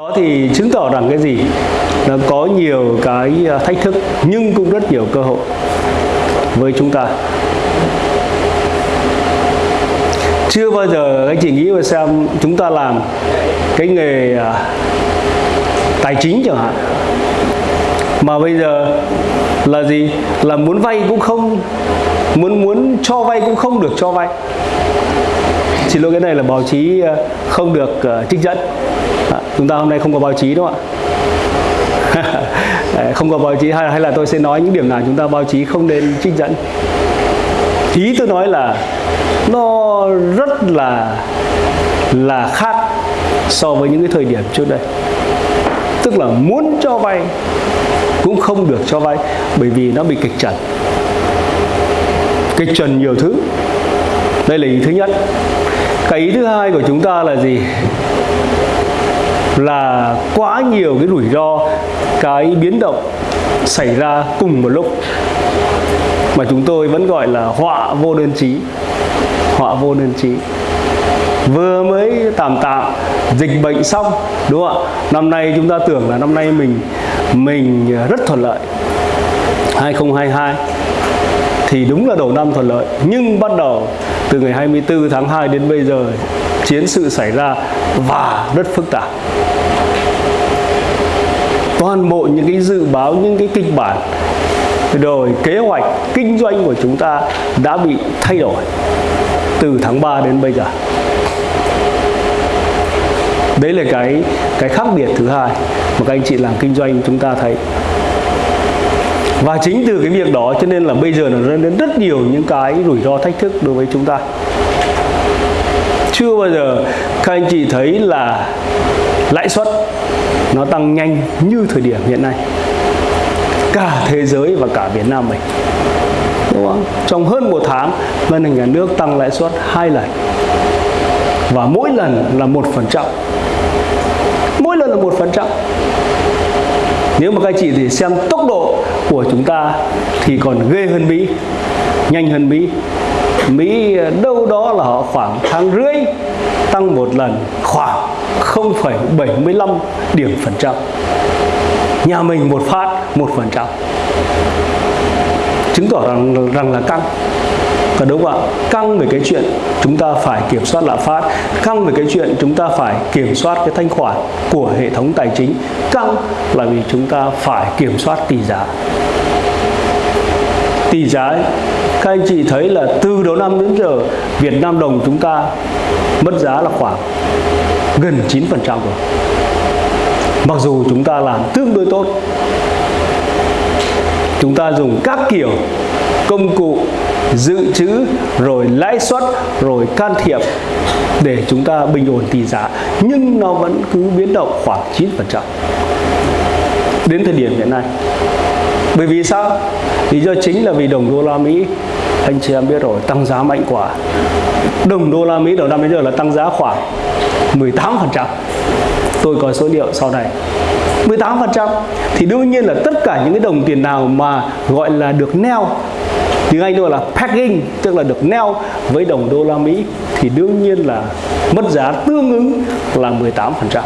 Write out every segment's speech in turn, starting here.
đó thì chứng tỏ rằng cái gì? Nó có nhiều cái à, thách thức, nhưng cũng rất nhiều cơ hội với chúng ta. Chưa bao giờ anh chị nghĩ mà xem chúng ta làm cái nghề à, tài chính chẳng hạn. Mà bây giờ là gì? Là muốn vay cũng không, muốn muốn cho vay cũng không được cho vay. Xin lỗi, cái này là báo chí à, không được trích dẫn chúng ta hôm nay không có báo chí đúng không ạ. Không có báo chí hay, hay là tôi sẽ nói những điểm nào chúng ta báo chí không nên trích dẫn. Ý tôi nói là nó rất là là khác so với những cái thời điểm trước đây. Tức là muốn cho vay cũng không được cho vay bởi vì nó bị kịch trần. Kịch trần nhiều thứ. Đây là ý thứ nhất. Cái ý thứ hai của chúng ta là gì? Là quá nhiều cái rủi ro, cái biến động xảy ra cùng một lúc. Mà chúng tôi vẫn gọi là họa vô đơn chí, họa vô đơn chí. Vừa mới tạm tạm dịch bệnh xong, đúng không ạ? Năm nay chúng ta tưởng là năm nay mình mình rất thuận lợi. 2022 thì đúng là đầu năm thuận lợi. Nhưng bắt đầu từ ngày 24 tháng 2 đến bây giờ, chiến sự xảy ra và rất phức tạp toàn bộ những cái dự báo, những cái kịch bản. Rồi kế hoạch kinh doanh của chúng ta đã bị thay đổi từ tháng 3 đến bây giờ. Đấy là cái cái khác biệt thứ hai mà các anh chị làm kinh doanh chúng ta thấy. Và chính từ cái việc đó, cho nên là bây giờ nó đến rất nhiều những cái rủi ro thách thức đối với chúng ta. Chưa bao giờ các anh chị thấy là lãi suất nó tăng nhanh như thời điểm hiện nay. Cả thế giới và cả Việt Nam mình. Đúng không? trong hơn một tháng, ngân hàng nhà nước tăng lãi suất hai lần. Và mỗi lần là một phần trăm. Mỗi lần là một phần trăm. Nếu mà các chị thì xem tốc độ của chúng ta thì còn ghê hơn Mỹ, nhanh hơn Mỹ. Mỹ đâu đó là họ khoảng tháng rưỡi tăng một lần, khoảng 0,75 điểm phần trăm. Nhà mình một phát một phần trăm. Chứng tỏ rằng rằng là căng. Và đúng không ạ? Căng về cái chuyện chúng ta phải kiểm soát lạm phát căng về cái chuyện chúng ta phải kiểm soát cái thanh khoản của hệ thống tài chính. Căng là vì chúng ta phải kiểm soát tỷ giá. Tỷ giá các anh chị thấy là từ đầu năm đến giờ Việt Nam đồng chúng ta mất giá là khoảng gần 9% rồi. Mặc dù chúng ta làm tương đối tốt, chúng ta dùng các kiểu công cụ dự trữ, rồi lãi suất, rồi can thiệp để chúng ta bình ổn tỷ giá, nhưng nó vẫn cứ biến động khoảng 9% đến thời điểm hiện nay. Bởi vì sao? Lý do chính là vì đồng đô la Mỹ, anh chị em biết rồi, tăng giá mạnh quá. Đồng đô la Mỹ đầu năm đến giờ là tăng giá khoảng 18% tôi có số liệu sau này. 18% thì đương nhiên là tất cả những cái đồng tiền nào mà gọi là được neo, tiếng Anh gọi là pegging, tức là được neo với đồng đô la Mỹ thì đương nhiên là mất giá tương ứng là 18%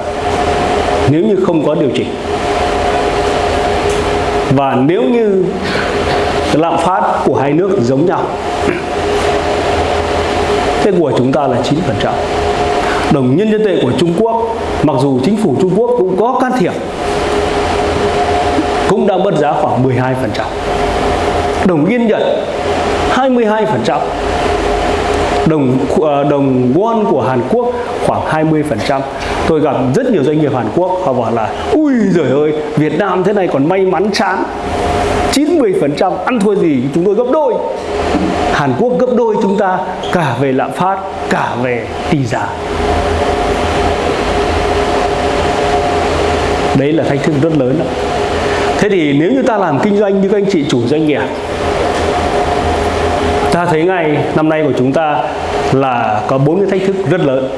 nếu như không có điều chỉnh. Và nếu như lạm phát của hai nước giống nhau thế của chúng ta là 9% đồng nhân dân tệ của Trung Quốc, mặc dù chính phủ Trung Quốc cũng có can thiệp, cũng đã mất giá khoảng 12% đồng yên Nhật 22% đồng ờ, đồng won của Hàn Quốc khoảng 20% tôi gặp rất nhiều doanh nghiệp Hàn Quốc, họ bảo là, ui giời ơi, Việt Nam thế này còn may mắn chán. 90% ăn thua gì chúng tôi gấp đôi. Hàn Quốc gấp đôi chúng ta cả về lạm phát, cả về tỷ giá. Đấy là thách thức rất lớn đó. thế thì nếu như ta làm kinh doanh như các anh chị chủ doanh nghiệp ta thấy ngay năm nay của chúng ta là có bốn cái thách thức rất lớn.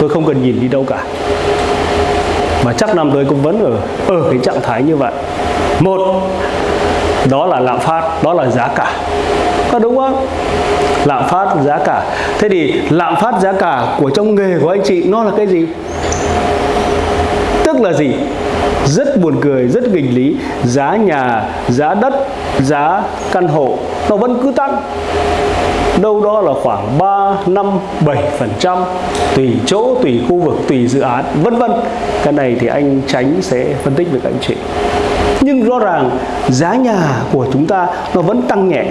Tôi không cần nhìn đi đâu cả. Mà chắc năm tới cũng vẫn ở ở cái trạng thái như vậy. Một, đó là lạm phát, đó là giá cả. Có đúng không? Lạm phát, giá cả. Thế thì lạm phát, giá cả của trong nghề của anh chị nó là cái gì? Tức là gì? Rất buồn cười rất nghịch lý. Giá nhà giá đất giá căn hộ nó vẫn cứ tăng. Đâu đó là khoảng 3, 5, 7 phần trăm tùy chỗ, tùy khu vực, tùy dự án vân vân. Cái này thì anh tránh sẽ phân tích với các anh chị. Nhưng rõ ràng giá nhà của chúng ta nó vẫn tăng nhẹ.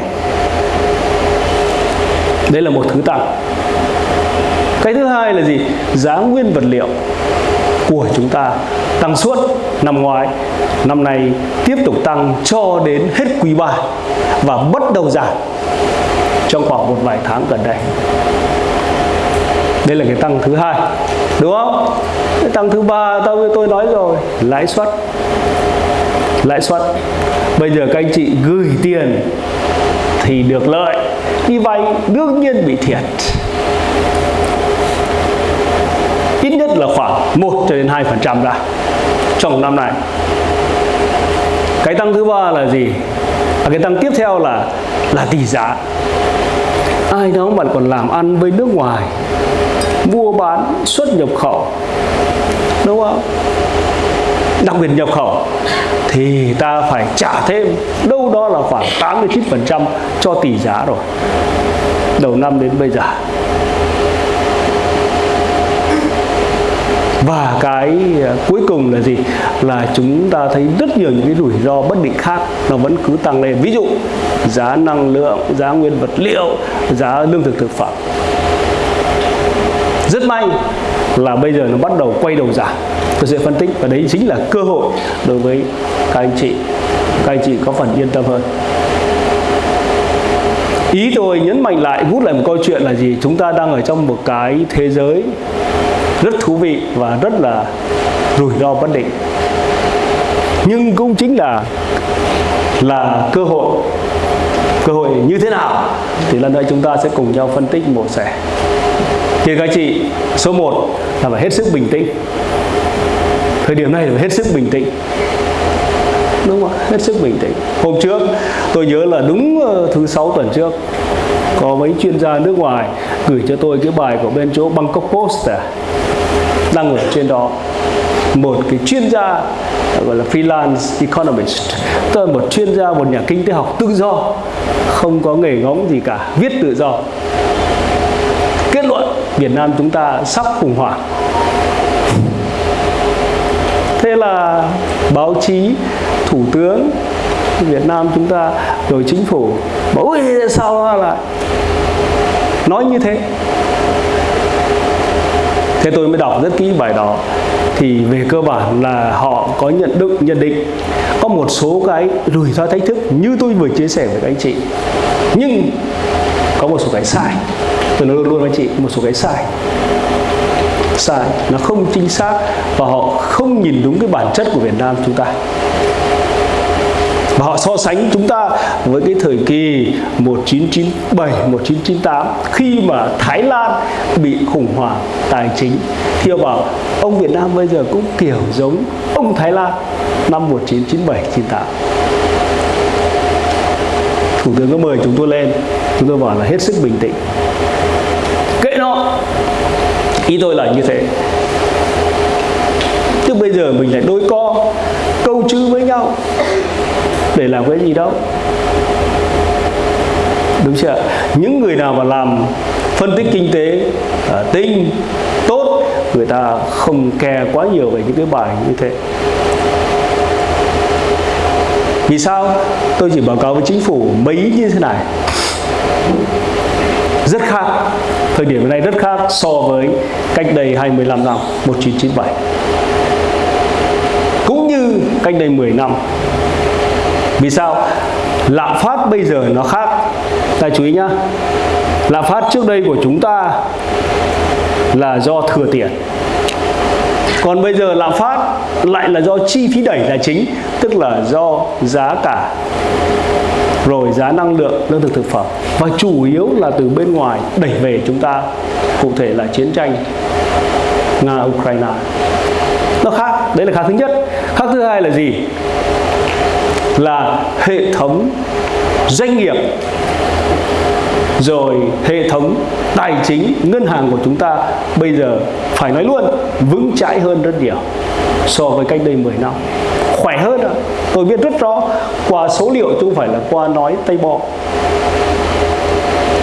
Đây là một thứ tăng. Cái thứ hai là gì? Giá nguyên vật liệu của chúng ta tăng suốt năm ngoái, năm nay tiếp tục tăng cho đến hết quý 3 và bắt đầu giảm trong khoảng một vài tháng gần đây. Đây là cái tăng thứ hai, đúng không? Cái tăng thứ ba tôi tôi nói rồi, lãi suất. Lãi suất. Bây giờ các anh chị gửi tiền thì được lợi, đi vay đương nhiên bị thiệt. Ít nhất là khoảng 1 cho đến 2 phần trăm ra trong năm nay. cái tăng thứ ba là gì? À, cái tăng tiếp theo là là tỷ giá. Ai đó bạn còn làm ăn với nước ngoài mua bán xuất nhập khẩu đúng không? Đặc biệt nhập khẩu thì ta phải trả thêm đâu đó là khoảng 89% cho tỷ giá rồi đầu năm đến bây giờ. Và cái ờ, cuối cùng là gì? Là chúng ta thấy rất nhiều những cái rủi ro bất định khác nó vẫn cứ tăng lên. Ví dụ, giá năng lượng, giá nguyên vật liệu, giá lương thực thực phẩm. Rất may là bây giờ nó bắt đầu quay đầu giảm. Tôi sẽ phân tích và đấy chính là cơ hội đối với các anh chị. Các anh chị có phần yên tâm hơn. Ý tôi nhấn mạnh lại rút lại một câu chuyện là gì? Chúng ta đang ở trong một cái thế giới rất thú vị và rất là rủi ro bất định. Nhưng cũng chính là là cơ hội. Cơ hội như thế nào thì lần nữa chúng ta sẽ cùng nhau phân tích một sẻ. Thì các chị, số 1 là phải hết sức bình tĩnh. Thời điểm này là phải hết sức bình tĩnh. Đúng không hết sức bình tĩnh. Hôm trước, tôi nhớ là đúng ờ, thứ sáu tuần trước có mấy chuyên gia nước ngoài gửi cho tôi cái bài của bên chỗ Bangkok Post à, đăng ở trên đó. Một cái chuyên gia gọi là freelance economist tức là một chuyên gia một nhà kinh tế học tự do không có nghề ngóng gì cả viết tự do. Kết luận Việt Nam chúng ta sắp khủng hoảng. Thế là báo chí thủ tướng Việt Nam chúng ta, rồi chính phủ, bảo ui, sao lại nói như thế? Thế tôi mới đọc rất kỹ bài đó. Thì về cơ bản là họ có nhận định nhận định. Có một số cái rủi ro thách thức như tôi vừa chia sẻ với các anh chị. Nhưng có một số cái sai. Tôi nói luôn với chị, một số cái sai. Sai, nó không chính xác và họ không nhìn đúng cái bản chất của Việt Nam chúng ta và họ so sánh chúng ta với cái thời kỳ 1997 1998 khi mà Thái Lan bị khủng hoảng tài chính. Thì họ bảo, ông Việt Nam bây giờ cũng kiểu giống ông Thái Lan năm 1997 98 Thủ tướng có mời chúng tôi lên. Chúng tôi bảo là hết sức bình tĩnh. Kệ nó. Ý tôi là như thế. Tức bây giờ mình lại đôi co, câu chữ với nhau để làm cái gì đâu đúng chưa những người nào mà làm phân tích kinh tế à, tinh, tốt, người ta không kè quá nhiều về những cái bài như thế. Vì sao? Tôi chỉ báo cáo với chính phủ mấy như thế này. Rất khác, thời điểm này rất khác so với cách đây 25 năm 1997 cũng như cách đây 10 năm vì sao? Lạm phát bây giờ nó khác. Ta chú ý nhá. Lạm phát trước đây của chúng ta là do thừa tiền. Còn bây giờ lạm phát lại là do chi phí đẩy là chính, tức là do giá cả, rồi giá năng lượng, lương thực thực phẩm. Và chủ yếu là từ bên ngoài đẩy về chúng ta, cụ thể là chiến tranh nga ukraine nó khác. Đấy là khác thứ nhất. Khác thứ hai là gì? Là hệ thống doanh nghiệp, rồi hệ thống tài chính ngân hàng của chúng ta bây giờ phải nói luôn, vững chãi hơn rất nhiều so với cách đây 10 năm. Khỏe hơn ạ. Tôi biết rất rõ, qua số liệu chứ không phải là qua nói tay bò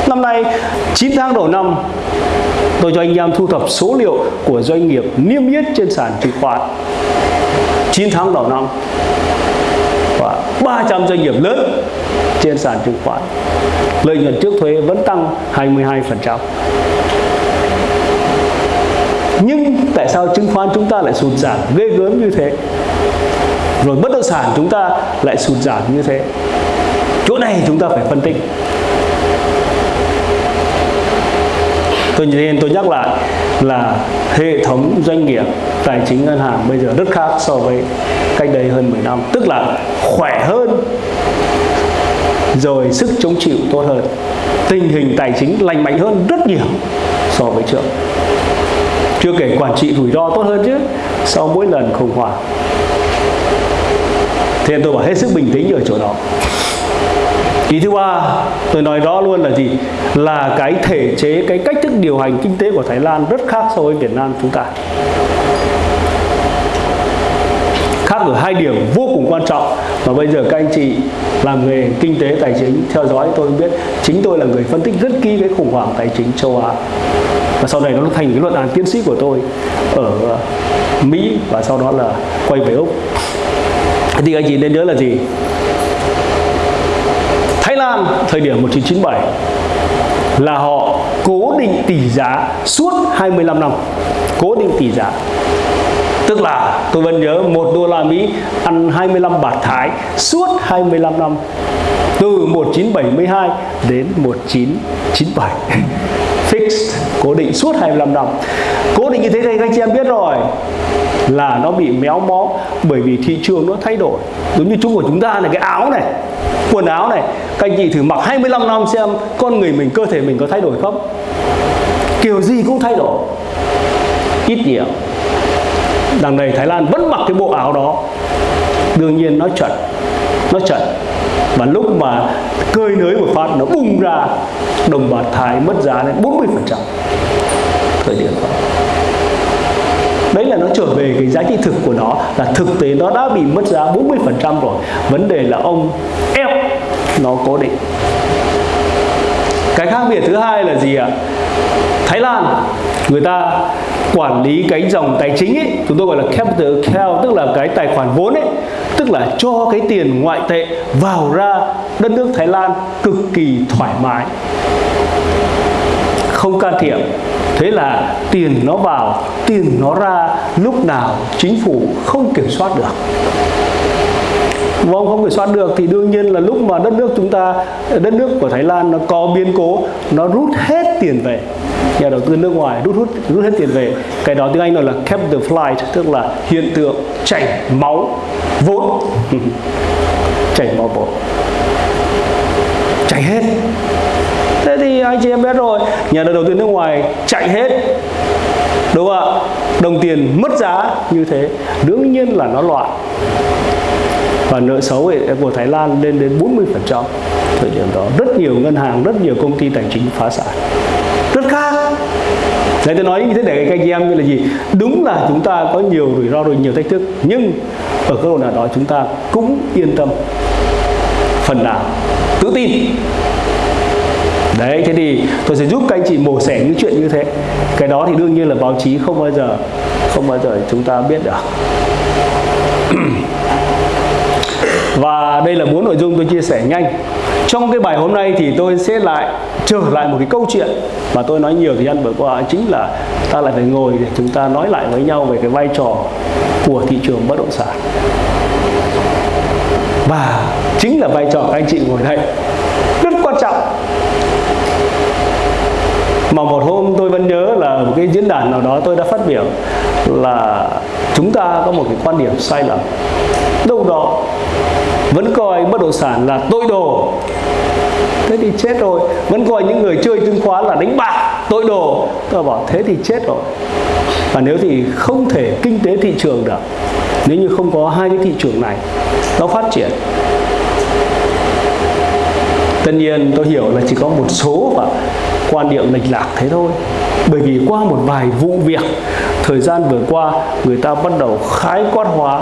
năm nay 9 tháng đầu năm, tôi cho anh em thu thập số liệu của doanh nghiệp niêm yết trên sàn chứng khoán. 9 tháng đầu năm và 300 doanh nghiệp lớn trên sàn chứng khoán. Lợi nhuận trước thuế vẫn tăng 22% nhưng tại sao chứng khoán chúng ta lại sụt giảm ghê gớm như thế? Rồi bất động sản chúng ta lại sụt giảm như thế? Chỗ này chúng ta phải phân tích. Tôi, nên tôi nhắc lại là hệ thống doanh nghiệp tài chính ngân hàng bây giờ rất khác so với cách đây hơn 10 năm. Tức là khỏe hơn, rồi sức chống chịu tốt hơn. Tình hình tài chính lành mạnh hơn rất nhiều so với trước. Chưa kể quản trị rủi ro tốt hơn chứ, sau mỗi lần khủng hoảng. Thì tôi bảo hết sức bình tĩnh ở chỗ đó ý thứ ba, tôi nói rõ luôn là gì? Là cái thể chế, cái cách thức điều hành kinh tế của Thái Lan rất khác so với Việt Nam chúng ta. Khác ở hai điểm vô cùng quan trọng. Mà bây giờ các anh chị làm nghề kinh tế, tài chính, theo dõi, tôi biết chính tôi là người phân tích rất kỹ cái khủng hoảng tài chính châu Á. Và sau này nó thành cái luận án tiến sĩ của tôi ở ờ, Mỹ và sau đó là quay về Úc. Thì anh chị nên nhớ là gì? Lan thời điểm 1997 là họ cố định tỷ giá suốt 25 năm. Cố định tỷ giá. Tức là, tôi vẫn nhớ một đô la Mỹ ăn 25 bạc Thái suốt 25 năm, từ 1972 đến 1997 fixed, cố định suốt 25 năm. Cố định như thế thì các anh chị em biết rồi là nó bị méo mó bởi vì thị trường nó thay đổi. Giống như chúng của chúng ta này, cái áo này, quần áo này, các anh chị thử mặc 25 năm xem con người mình, cơ thể mình có thay đổi không? Kiểu gì cũng thay đổi. Ít nhiều. Đằng này Thái Lan vẫn mặc cái bộ áo đó. Đương nhiên nó chuẩn nó chuẩn. Và lúc mà cơi nới một phát, nó bung ra, đồng bạc Thái mất giá lên 40% thời điểm đó đấy là nó trở về cái giá trị thực của nó, là thực tế nó đã bị mất giá 40% rồi. Vấn đề là ông ép nó cố định. Cái khác biệt thứ hai là gì ạ? Thái Lan, người ta quản lý cái dòng tài chính ấy, chúng tôi gọi là capital account, tức là cái tài khoản vốn ấy, tức là cho cái tiền ngoại tệ vào ra đất nước Thái Lan cực kỳ thoải mái, không can thiệp thế là tiền nó vào, tiền nó ra, lúc nào chính phủ không kiểm soát được. Vâng không kiểm soát được thì đương nhiên là lúc mà đất nước chúng ta, đất nước của Thái Lan nó có biến cố, nó rút hết tiền về. Nhà đầu tư nước ngoài rút rút rút hết tiền về. Cái đó tiếng Anh gọi là capital flight, tức là hiện tượng chảy máu vốn. Chảy máu vốn. Chảy hết anh chị em biết rồi, nhà đầu tư nước ngoài chạy hết, đúng không ạ? Đồng tiền mất giá như thế, đương nhiên là nó loạn. Và nợ xấu của Thái Lan lên đến 40% thời điểm đó. Rất nhiều ngân hàng, rất nhiều công ty tài chính phá sản. Rất khác. Đấy tôi nói như thế để các anh em như là gì? Đúng là chúng ta có nhiều rủi ro, rồi nhiều thách thức. Nhưng ở cơ độ nào đó, chúng ta cũng yên tâm. Phần nào, Tự tin. Đấy, thế thì tôi sẽ giúp các anh chị mổ xẻ những chuyện như thế. Cái đó thì đương nhiên là báo chí không bao giờ, Không bao giờ chúng ta biết được. Và đây là bốn nội dung tôi chia sẻ nhanh. Trong cái bài hôm nay thì tôi sẽ lại trở lại một cái câu chuyện Mà tôi nói nhiều thời gian vừa qua, Chính là ta lại phải ngồi để chúng ta nói lại với nhau về cái vai trò của thị trường bất động sản. Và chính là vai trò các anh chị ngồi đây Rất quan trọng mà một hôm tôi vẫn nhớ là một cái diễn đàn nào đó tôi đã phát biểu là chúng ta có một cái quan điểm sai lầm. Đâu đó vẫn coi bất động sản là tội đồ. Thế thì chết rồi. Vẫn coi những người chơi chứng khoán là đánh bạc, tội đồ. Tôi bảo, thế thì chết rồi. Và nếu thì không thể kinh tế thị trường được, nếu như không có hai cái thị trường này nó phát triển. Tất nhiên tôi hiểu là chỉ có một số và quan điểm lệch lạc thế thôi. Bởi vì qua một vài vụ việc thời gian vừa qua người ta bắt đầu khái quát hóa.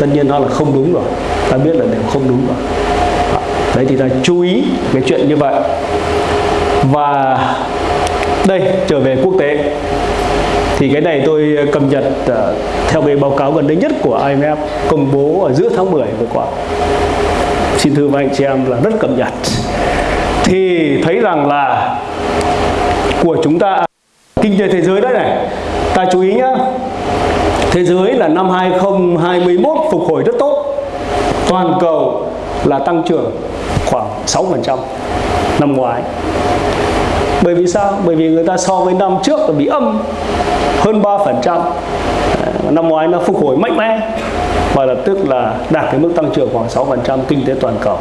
Tất nhiên nó là không đúng rồi. Ta biết là đều không đúng rồi. Đấy thì ta chú ý cái chuyện như vậy. Và đây trở về quốc tế. Thì cái này tôi cập nhật uh, theo cái báo cáo gần đây nhất của IMF công bố ở giữa tháng 10 vừa qua. Xin thưa với anh chị em là rất cập nhật thì thấy rằng là của chúng ta, kinh tế thế giới đấy này, ta chú ý nhá thế giới là năm 2021 phục hồi rất tốt toàn cầu là tăng trưởng khoảng 6% năm ngoái bởi vì sao? Bởi vì người ta so với năm trước là bị âm hơn 3% ờ, năm ngoái nó phục hồi mạnh mẽ và lập tức là đạt cái mức tăng trưởng khoảng 6% kinh tế toàn cầu.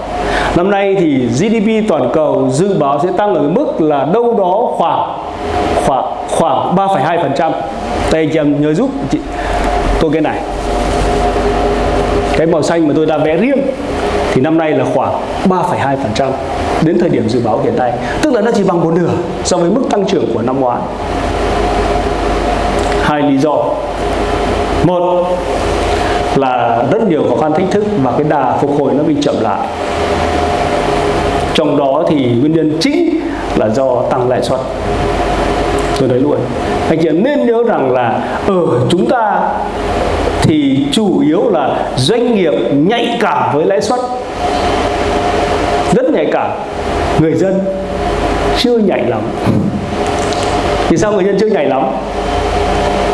Năm nay thì GDP toàn cầu dự báo sẽ tăng ở mức là đâu đó khoảng khoảng khoảng 3,2%. Đây anh chị em nhớ giúp chị tôi cái này. Cái màu xanh mà tôi đã vẽ riêng thì năm nay là khoảng 3,2% đến thời điểm dự báo hiện nay. Tức là nó chỉ bằng một nửa so với mức tăng trưởng của năm ngoái. Hai lý do. Một là rất nhiều khó khăn thách thức và cái đà phục hồi nó bị chậm lại. Trong đó thì nguyên nhân chính là do tăng lãi suất. Tôi nói luôn. Anh chị nên nhớ rằng là ở chúng ta thì chủ yếu là doanh nghiệp nhạy cảm với lãi suất rất nhạy cảm người dân chưa nhạy lắm vì sao người dân chưa nhạy lắm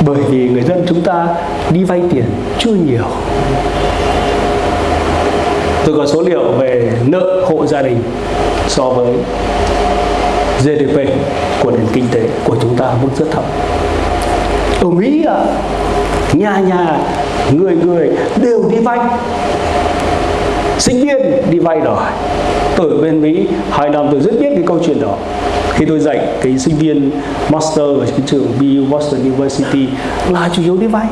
bởi vì người dân chúng ta đi vay tiền chưa nhiều tôi có số liệu về nợ hộ gia đình so với GDP của nền kinh tế của chúng ta mức rất thấp. Ở Mỹ nhà nhà, người người đều đi vay. Sinh viên đi vay rồi tôi ở bên Mỹ, hai năm tôi rất biết cái câu chuyện đó. Khi tôi dạy cái sinh viên master ở cái trường BU Boston University là chủ yếu đi vay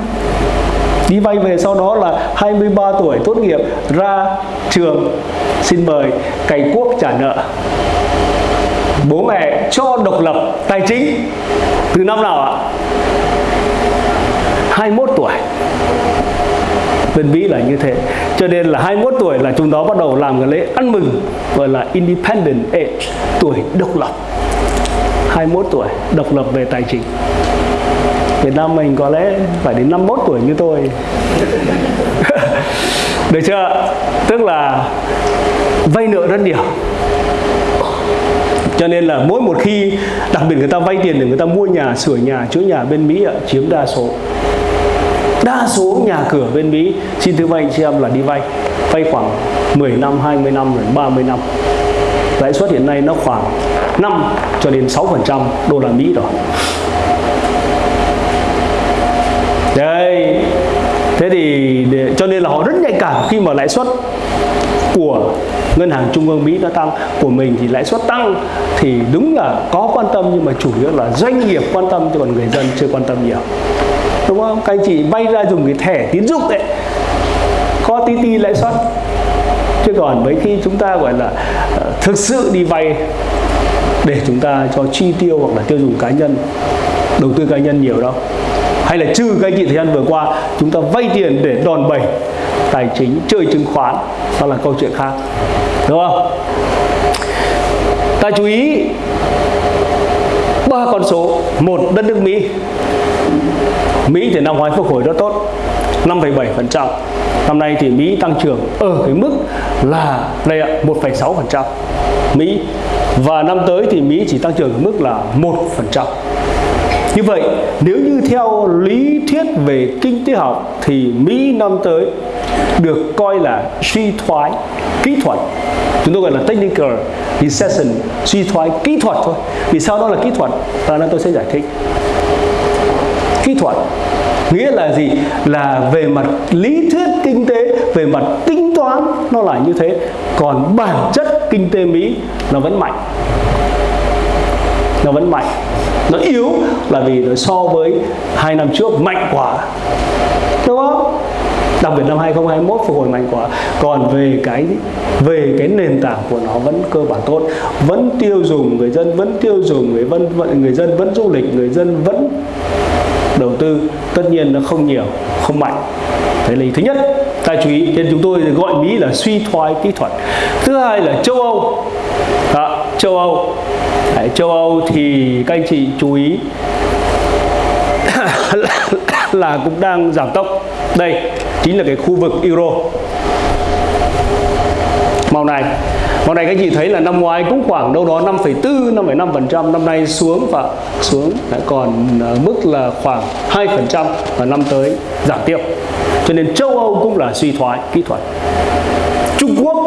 đi vay về sau đó là 23 tuổi, tốt nghiệp, ra trường, xin mời, cày cuốc trả nợ. Bố mẹ cho độc lập tài chính. Từ năm nào ạ? 21 tuổi. Bên Mỹ là như thế. Cho nên là 21 tuổi là chúng nó bắt đầu làm cái lễ ăn mừng, gọi là independent age, tuổi độc lập. 21 tuổi, độc lập về tài chính. Việt Nam mình có lẽ phải đến 51 tuổi như tôi. Được chưa tức là vay nợ rất nhiều. Cho nên là mỗi một khi, đặc biệt người ta vay tiền để người ta mua nhà, sửa nhà, chữa nhà bên Mỹ chiếm đa số. Đa số nhà cửa bên Mỹ xin thưa anh chị em là đi vay. Vay khoảng 10 năm 20 năm đến 30 năm. Lãi suất hiện nay nó khoảng 5 cho đến 6% đô la Mỹ rồi đây thế thì để, cho nên là họ rất nhạy cảm khi mà lãi suất của ngân hàng trung ương Mỹ nó tăng của mình thì lãi suất tăng. Thì đúng là có quan tâm nhưng mà chủ yếu là doanh nghiệp quan tâm chứ còn người dân chưa quan tâm nhiều. Đúng không? Các anh chị vay ra dùng cái thẻ tín dụng đấy có tí tí lãi suất. Chứ còn mấy khi chúng ta gọi là uh, thực sự đi vay để chúng ta cho chi tiêu hoặc là tiêu dùng cá nhân đầu tư cá nhân nhiều đâu hay là trừ các anh chị thời gian vừa qua chúng ta vay tiền để đòn bẩy tài chính chơi chứng khoán đó là câu chuyện khác. Đúng không? Ta chú ý ba con số. Một đất nước Mỹ. Mỹ thì năm ngoái phục hồi rất tốt 5,7% năm nay thì Mỹ tăng trưởng ở cái mức là đây ạ 1,6% Mỹ. Và năm tới thì Mỹ chỉ tăng trưởng ở mức là 1% như vậy, nếu như theo lý thuyết về kinh tế học thì Mỹ năm tới được coi là suy thoái kỹ thuật. Chúng tôi gọi là technical recession, suy thoái kỹ thuật thôi. Vì sao đó là kỹ thuật? Và nên tôi sẽ giải thích. Kỹ thuật nghĩa là gì? Là về mặt lý thuyết kinh tế, về mặt tính toán, nó là như thế. Còn bản chất kinh tế mỹ nó vẫn mạnh. Nó vẫn mạnh nó yếu là vì nó so với hai năm trước mạnh quá. Đúng không? Đặc biệt năm 2021 phục hồi mạnh quá. Còn về cái về cái nền tảng của nó vẫn cơ bản tốt. Vẫn tiêu dùng người dân, vẫn tiêu dùng người dân người dân vẫn du lịch, người dân vẫn đầu tư. Tất nhiên nó không nhiều, không mạnh. Đấy là thứ nhất. Ta chú ý, nên chúng tôi gọi mỹ là suy thoái kỹ thuật. Thứ hai là châu âu châu âu. Đấy, châu âu thì các anh chị chú ý là cũng đang giảm tốc. Đây chính là cái khu vực euro. Màu này màu này các anh chị thấy là năm ngoái cũng khoảng đâu đó 5,4 5,5% năm nay xuống và xuống còn ờ, mức là khoảng 2% và năm tới giảm tiếp. Cho nên châu Âu cũng là suy thoái kỹ thuật. Trung Quốc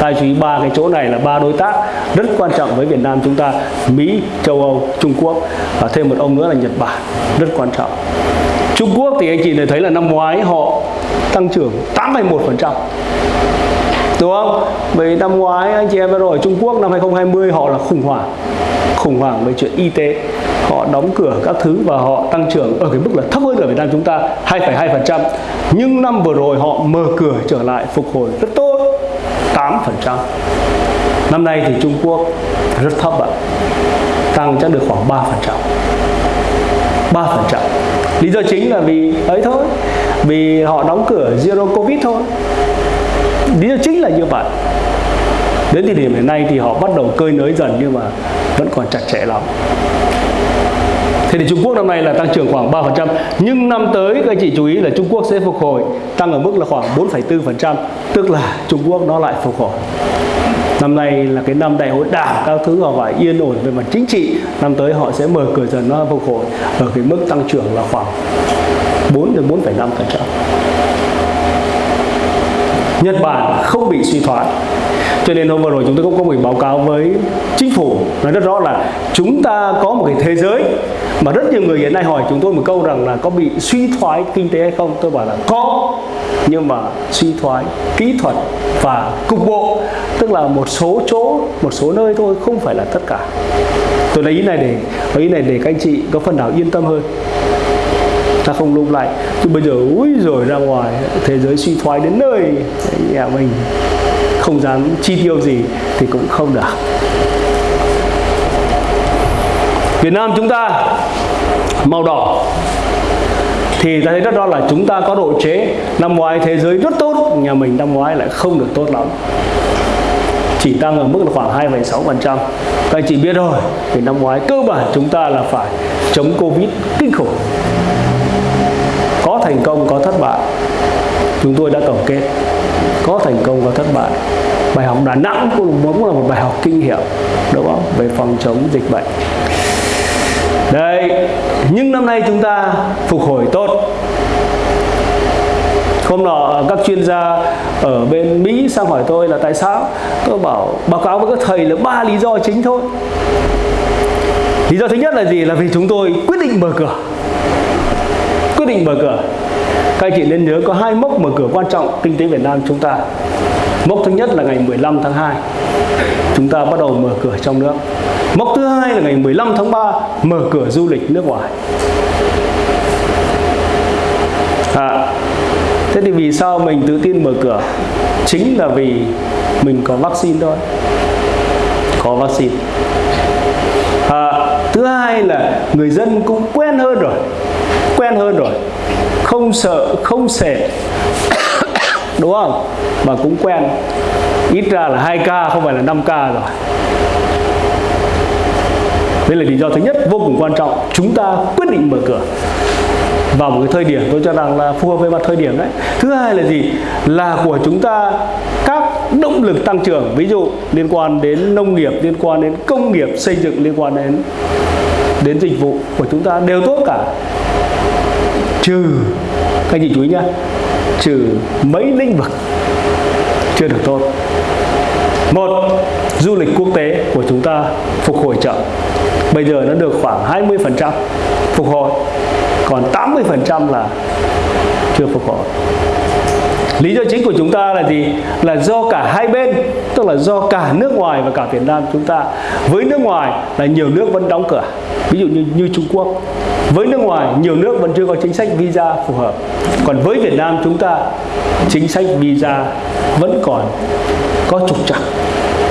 ta chú ý ba cái chỗ này là ba đối tác rất quan trọng với Việt Nam chúng ta Mỹ châu Âu Trung Quốc và thêm một ông nữa là Nhật Bản rất quan trọng. Trung Quốc thì anh chị thấy là năm ngoái họ tăng trưởng 8,1% đúng không? Vì năm ngoái anh chị em vừa rồi Trung Quốc năm 2020 họ là khủng hoảng khủng hoảng về chuyện y tế. Họ đóng cửa các thứ và họ tăng trưởng ở cái mức là thấp hơn ở Việt Nam chúng ta 2,2% nhưng năm vừa rồi họ mở cửa trở lại phục hồi rất tốt. 8% năm nay thì Trung Quốc rất thấp ạ. Tăng chắc được khoảng 3% 3% lý do chính là vì ấy thôi. Vì họ đóng cửa zero covid thôi. Lý do chính là như vậy. Đến thời điểm hiện nay thì họ bắt đầu cơi nới dần nhưng mà vẫn còn chặt chẽ lắm. Thế thì Trung Quốc năm nay là tăng trưởng khoảng 3% Nhưng năm tới các anh chị chú ý là Trung Quốc sẽ phục hồi Tăng ở mức là khoảng 4,4% Tức là Trung Quốc nó lại phục hồi. Năm nay là cái năm đại hội đảng Các thứ họ phải yên ổn về mặt chính trị. Năm tới họ sẽ mở cửa dần nó phục hồi Ở cái mức tăng trưởng là khoảng 4 đến 4,5% Nhật Bản không bị suy thoái. Cho nên hôm vừa rồi chúng tôi cũng có một báo cáo với chính phủ. Nói rất rõ là chúng ta có một cái thế giới mà rất nhiều người hiện nay hỏi chúng tôi một câu rằng là có bị suy thoái kinh tế hay không? Tôi bảo là có, nhưng mà suy thoái kỹ thuật và cục bộ, tức là một số chỗ, một số nơi thôi, không phải là tất cả. Tôi lấy ý này để, lấy ý này để các anh chị có phần nào yên tâm hơn. Ta không lung lại. Chứ bây giờ, úi rồi ra ngoài, thế giới suy thoái đến nơi. Nhà mình không dám chi tiêu gì thì cũng không được. Việt Nam chúng ta màu đỏ thì ta thấy rất rõ là chúng ta có độ chế năm ngoái thế giới rất tốt nhà mình năm ngoái lại không được tốt lắm. Chỉ tăng ở mức là khoảng 2,6% các anh chị biết rồi thì năm ngoái cơ bản chúng ta là phải chống Covid kinh khủng. Có thành công có thất bại. Chúng tôi đã tổng kết. Có thành công có thất bại. Bài học Đà Nẵng cũng cũng là một bài học kinh nghiệm đúng không? Về phòng chống dịch bệnh đây nhưng năm nay chúng ta phục hồi tốt. Hôm nọ, các chuyên gia ở bên Mỹ sang hỏi tôi là tại sao? Tôi bảo, báo cáo với các thầy là ba lý do chính thôi. Lý do thứ nhất là gì? Là vì chúng tôi quyết định mở cửa. Quyết định mở cửa. Các anh chị nên nhớ có hai mốc mở cửa quan trọng kinh tế Việt Nam chúng ta. Mốc thứ nhất là ngày 15 tháng 2 chúng ta bắt đầu mở cửa trong nước mốc thứ hai là ngày 15 tháng 3 mở cửa du lịch nước ngoài. À, thế thì vì sao mình tự tin mở cửa? Chính là vì mình có vaccine thôi. Có vaccine. À, thứ hai là người dân cũng quen hơn rồi. Quen hơn rồi. Không sợ không sệt. Đúng không? Mà cũng quen. Ít ra là 2 k không phải là 5 k rồi đây là lý do thứ nhất vô cùng quan trọng chúng ta quyết định mở cửa vào một cái thời điểm tôi cho rằng là phù hợp với mặt thời điểm đấy. Thứ hai là gì? Là của chúng ta các động lực tăng trưởng, ví dụ liên quan đến nông nghiệp, liên quan đến công nghiệp xây dựng, liên quan đến đến dịch vụ của chúng ta đều tốt cả. Trừ, các anh chị chú ý nhá, trừ mấy lĩnh vực chưa được tốt. Một du lịch quốc tế của chúng ta phục hồi chậm bây giờ nó được khoảng 20% phục hồi còn 80% là chưa phục hồi Lý do chính của chúng ta là gì? Là do cả hai bên, tức là do cả nước ngoài và cả Việt Nam chúng ta. Với nước ngoài là nhiều nước vẫn đóng cửa, ví dụ như như Trung Quốc. Với nước ngoài nhiều nước vẫn chưa có chính sách visa phù hợp. Còn với Việt Nam chúng ta chính sách visa vẫn còn có trục trặc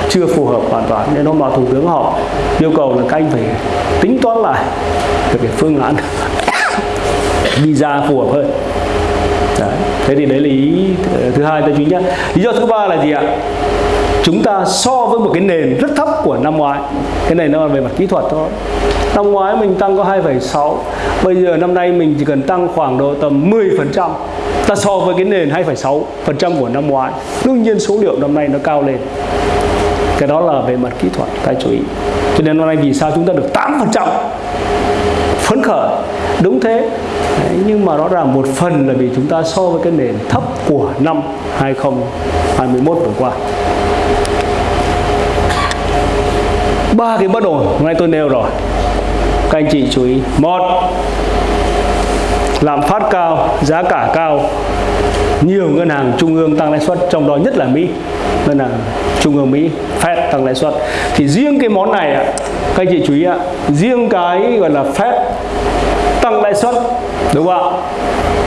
chưa phù hợp hoàn toàn nên hôm nào thủ tướng họ yêu cầu là các anh phải tính toán lại về cái phương án visa phù hợp hơn. Đấy. thế thì đấy là ý thứ hai tôi chú ý nhé lý do thứ ba là gì ạ? Chúng ta so với một cái nền rất thấp của năm ngoái. Cái này nó là về mặt kỹ thuật thôi. Năm ngoái mình tăng có 2,6 bây giờ năm nay mình chỉ cần tăng khoảng độ tầm 10 phần trăm. Ta so với cái nền 2,6 phần trăm của năm ngoái. Đương nhiên số liệu năm nay nó cao lên cái đó là về mặt kỹ thuật các chú ý. Cho nên hôm nay vì sao chúng ta được 8 phần trăm? Phấn khởi. Đúng thế. Đấy, nhưng mà rõ ràng một phần là vì chúng ta so với cái nền thấp của năm 2021 vừa qua. Ba cái bất ổn. Hôm nay tôi nêu rồi. Các anh chị chú ý. Một lạm phát cao giá cả cao nhiều ngân hàng trung ương tăng lãi suất trong đó nhất là Mỹ ngân hàng trung ương Mỹ Fed tăng lãi suất. Thì riêng cái món này các anh chị chú ý ạ riêng cái gọi là Fed tăng lãi suất đúng không ạ?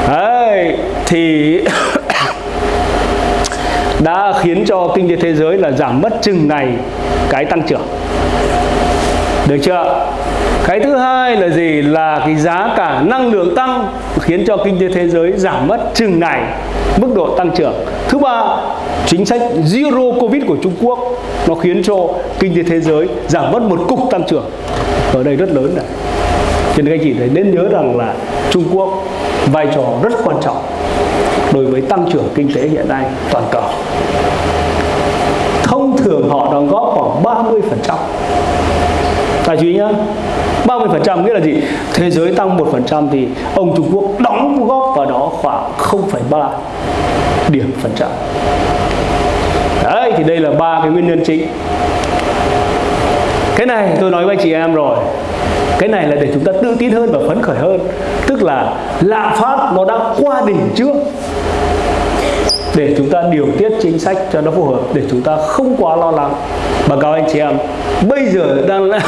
Đấy, thì đã khiến cho kinh tế thế giới là giảm mất chừng này cái tăng trưởng. Được chưa cái thứ hai là gì? Là cái giá cả năng lượng tăng khiến cho kinh tế thế giới giảm mất chừng này mức độ tăng trưởng. Thứ ba, chính sách zero covid của Trung Quốc nó khiến cho kinh tế thế giới giảm mất một cục tăng trưởng. Ở đây rất lớn này. Cho nên các chị thấy nên nhớ rằng là Trung Quốc vai trò rất quan trọng đối với tăng trưởng kinh tế hiện nay toàn cầu. Thông thường họ đóng góp khoảng 30 phần Tài chú ý nhá 30% nghĩa là gì? Thế giới tăng 1% thì ông Trung Quốc đóng góp vào đó khoảng 0,3 điểm phần trăm. Đấy thì đây là ba cái nguyên nhân chính. Cái này tôi nói với anh chị em rồi. Cái này là để chúng ta tự tin hơn và phấn khởi hơn. Tức là lạm phát nó đã qua đỉnh trước để chúng ta điều tiết chính sách cho nó phù hợp để chúng ta không quá lo lắng báo cáo anh chị em bây giờ đang là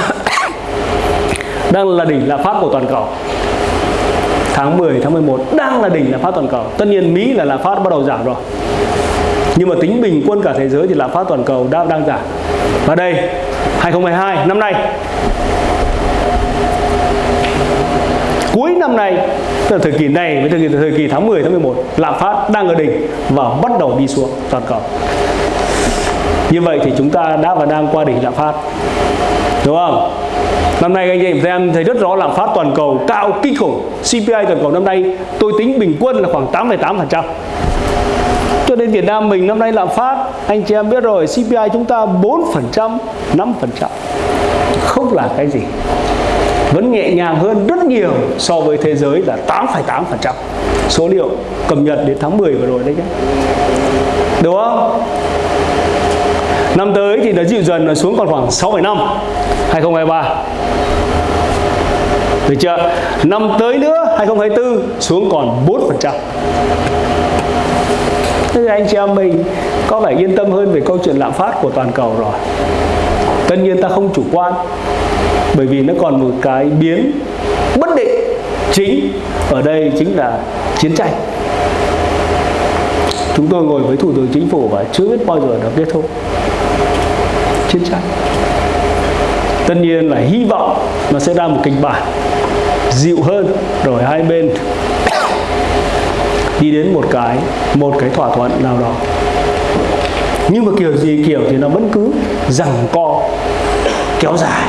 đang là đỉnh lạm phát của toàn cầu. Tháng 10 tháng 11 đang là đỉnh lạm phát toàn cầu. Tất nhiên Mỹ là lạm phát bắt đầu giảm rồi. Nhưng mà tính bình quân cả thế giới thì lạm phát toàn cầu đang đang giảm. Và đây 2022 năm nay. Cuối năm nay tức là thời kỳ này với thời kỳ, thời kỳ tháng 10 tháng 11 lạm phát đang ở đỉnh và bắt đầu đi xuống toàn cầu. Như vậy thì chúng ta đã và đang qua đỉnh lạm phát đúng không? Năm nay anh chị em thấy rất rõ lạm phát toàn cầu cao kinh khủng. CPI toàn cầu năm nay tôi tính bình quân là khoảng 8,8% cho nên Việt Nam mình năm nay lạm phát anh chị em biết rồi CPI chúng ta 4% 5% không là cái gì. Vẫn nhẹ nhàng hơn rất nhiều so với thế giới là 8,8% số liệu cập nhật đến tháng 10 vừa rồi đấy nhé. Đúng không? Năm tới thì nó dịu dần nó xuống còn khoảng 6,5 2023 được chưa? Năm tới nữa 2024 xuống còn 4% Thế thì anh chị em mình có vẻ yên tâm hơn về câu chuyện lạm phát của toàn cầu rồi. Tất nhiên ta không chủ quan bởi vì nó còn một cái biến bất định chính ở đây chính là chiến tranh. Chúng tôi ngồi với thủ tướng chính phủ và chưa biết bao giờ nó kết thúc chiến tranh. Tất nhiên là hy vọng nó sẽ ra một kịch bản dịu hơn rồi hai bên đi đến một cái một cái thỏa thuận nào đó. Nhưng mà kiểu gì kiểu thì nó vẫn cứ rằng co, kéo dài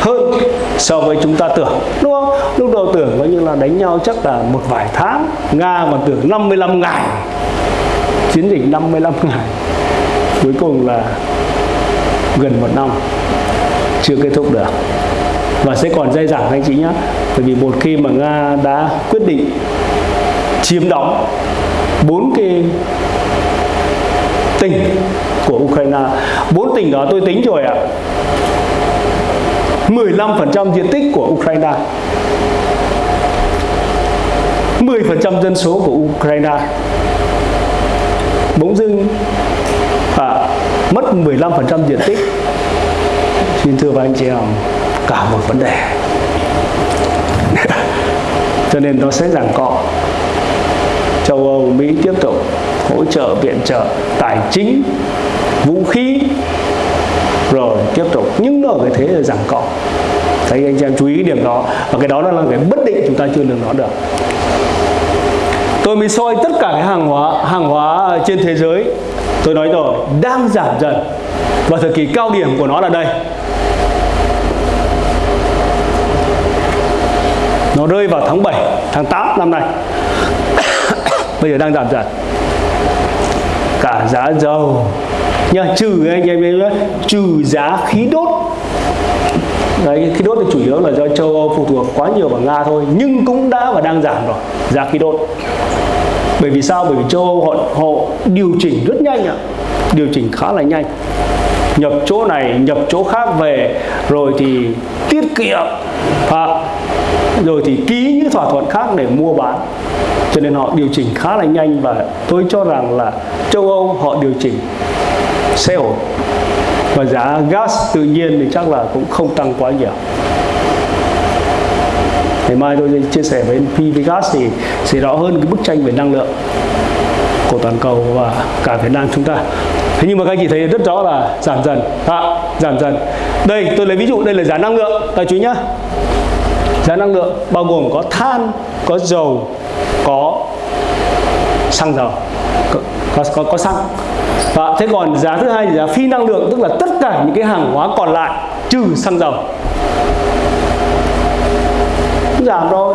hơn so với chúng ta tưởng, đúng không? Lúc đầu tưởng coi như là đánh nhau chắc là một vài tháng, nga mà tưởng 55 ngày, chiến dịch 55 ngày. Cuối cùng là gần một năm chưa kết thúc được. Và sẽ còn dây dẳng anh chị nhé bởi vì một khi mà nga đã quyết định chiếm đóng bốn cái tỉnh của Ukraine, bốn tỉnh đó tôi tính rồi ạ 15% diện tích của Ukraine 10% dân số của Ukraine bỗng dưng mất 15% diện tích. Xin thưa với anh chị em, cả một vấn đề. Cho nên nó sẽ giảng cọ châu Âu, Mỹ tiếp tục hỗ trợ viện trợ tài chính, vũ khí, rồi tiếp tục. Nhưng nó ở cái thế là giảng cọ thấy anh chị em chú ý điểm đó, và cái đó là cái bất định chúng ta chưa lường nó được. Tôi mới soi tất cả cái hàng hóa hàng hóa trên thế giới tôi nói rồi đang giảm dần. Và thời kỳ cao điểm của nó là đây. Nó rơi vào tháng 7 tháng 8 năm nay. Bây giờ đang giảm dần. Cả giá dầu. Nha trừ anh em nhé trừ giá khí đốt. Đấy, khí đốt thì chủ yếu là do châu Âu phụ thuộc quá nhiều vào Nga thôi nhưng cũng đã và đang giảm rồi giá khí đốt bởi vì sao? Bởi vì châu Âu họ, họ điều chỉnh rất nhanh ạ. Điều chỉnh khá là nhanh. Nhập chỗ này nhập chỗ khác về rồi thì tiết kiệm. À, rồi thì ký những thỏa thuận khác để mua bán. Cho nên họ điều chỉnh khá là nhanh và tôi cho rằng là châu Âu họ điều chỉnh sẽ ổn. Và giá gas tự nhiên thì chắc là cũng không tăng quá nhiều ngày mai tôi chia sẻ với PV Gas thì sẽ rõ hơn cái bức tranh về năng lượng của toàn cầu và cả Việt Nam chúng ta. Thế nhưng mà các anh chị thấy rất rõ là giảm dần. À, giảm dần. Đây tôi lấy ví dụ đây là giá năng lượng. Các chú nhá. Giá năng lượng bao gồm có than có dầu có xăng dầu có, có, có, có xăng. Và thế còn giá thứ hai là giá phi năng lượng tức là tất cả những cái hàng hóa còn lại trừ xăng dầu giảm rồi.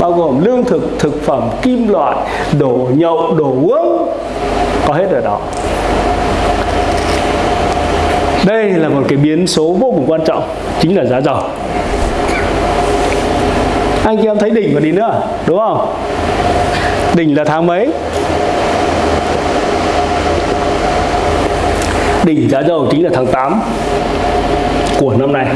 Bao gồm lương thực thực phẩm, kim loại, đồ nhậu, đồ uống. Có hết ở đó. Đây là một cái biến số vô cùng quan trọng, chính là giá dầu. Anh chị em thấy đỉnh còn đi nữa, đúng không? Đỉnh là tháng mấy? Đỉnh giá dầu chính là tháng 8 của năm nay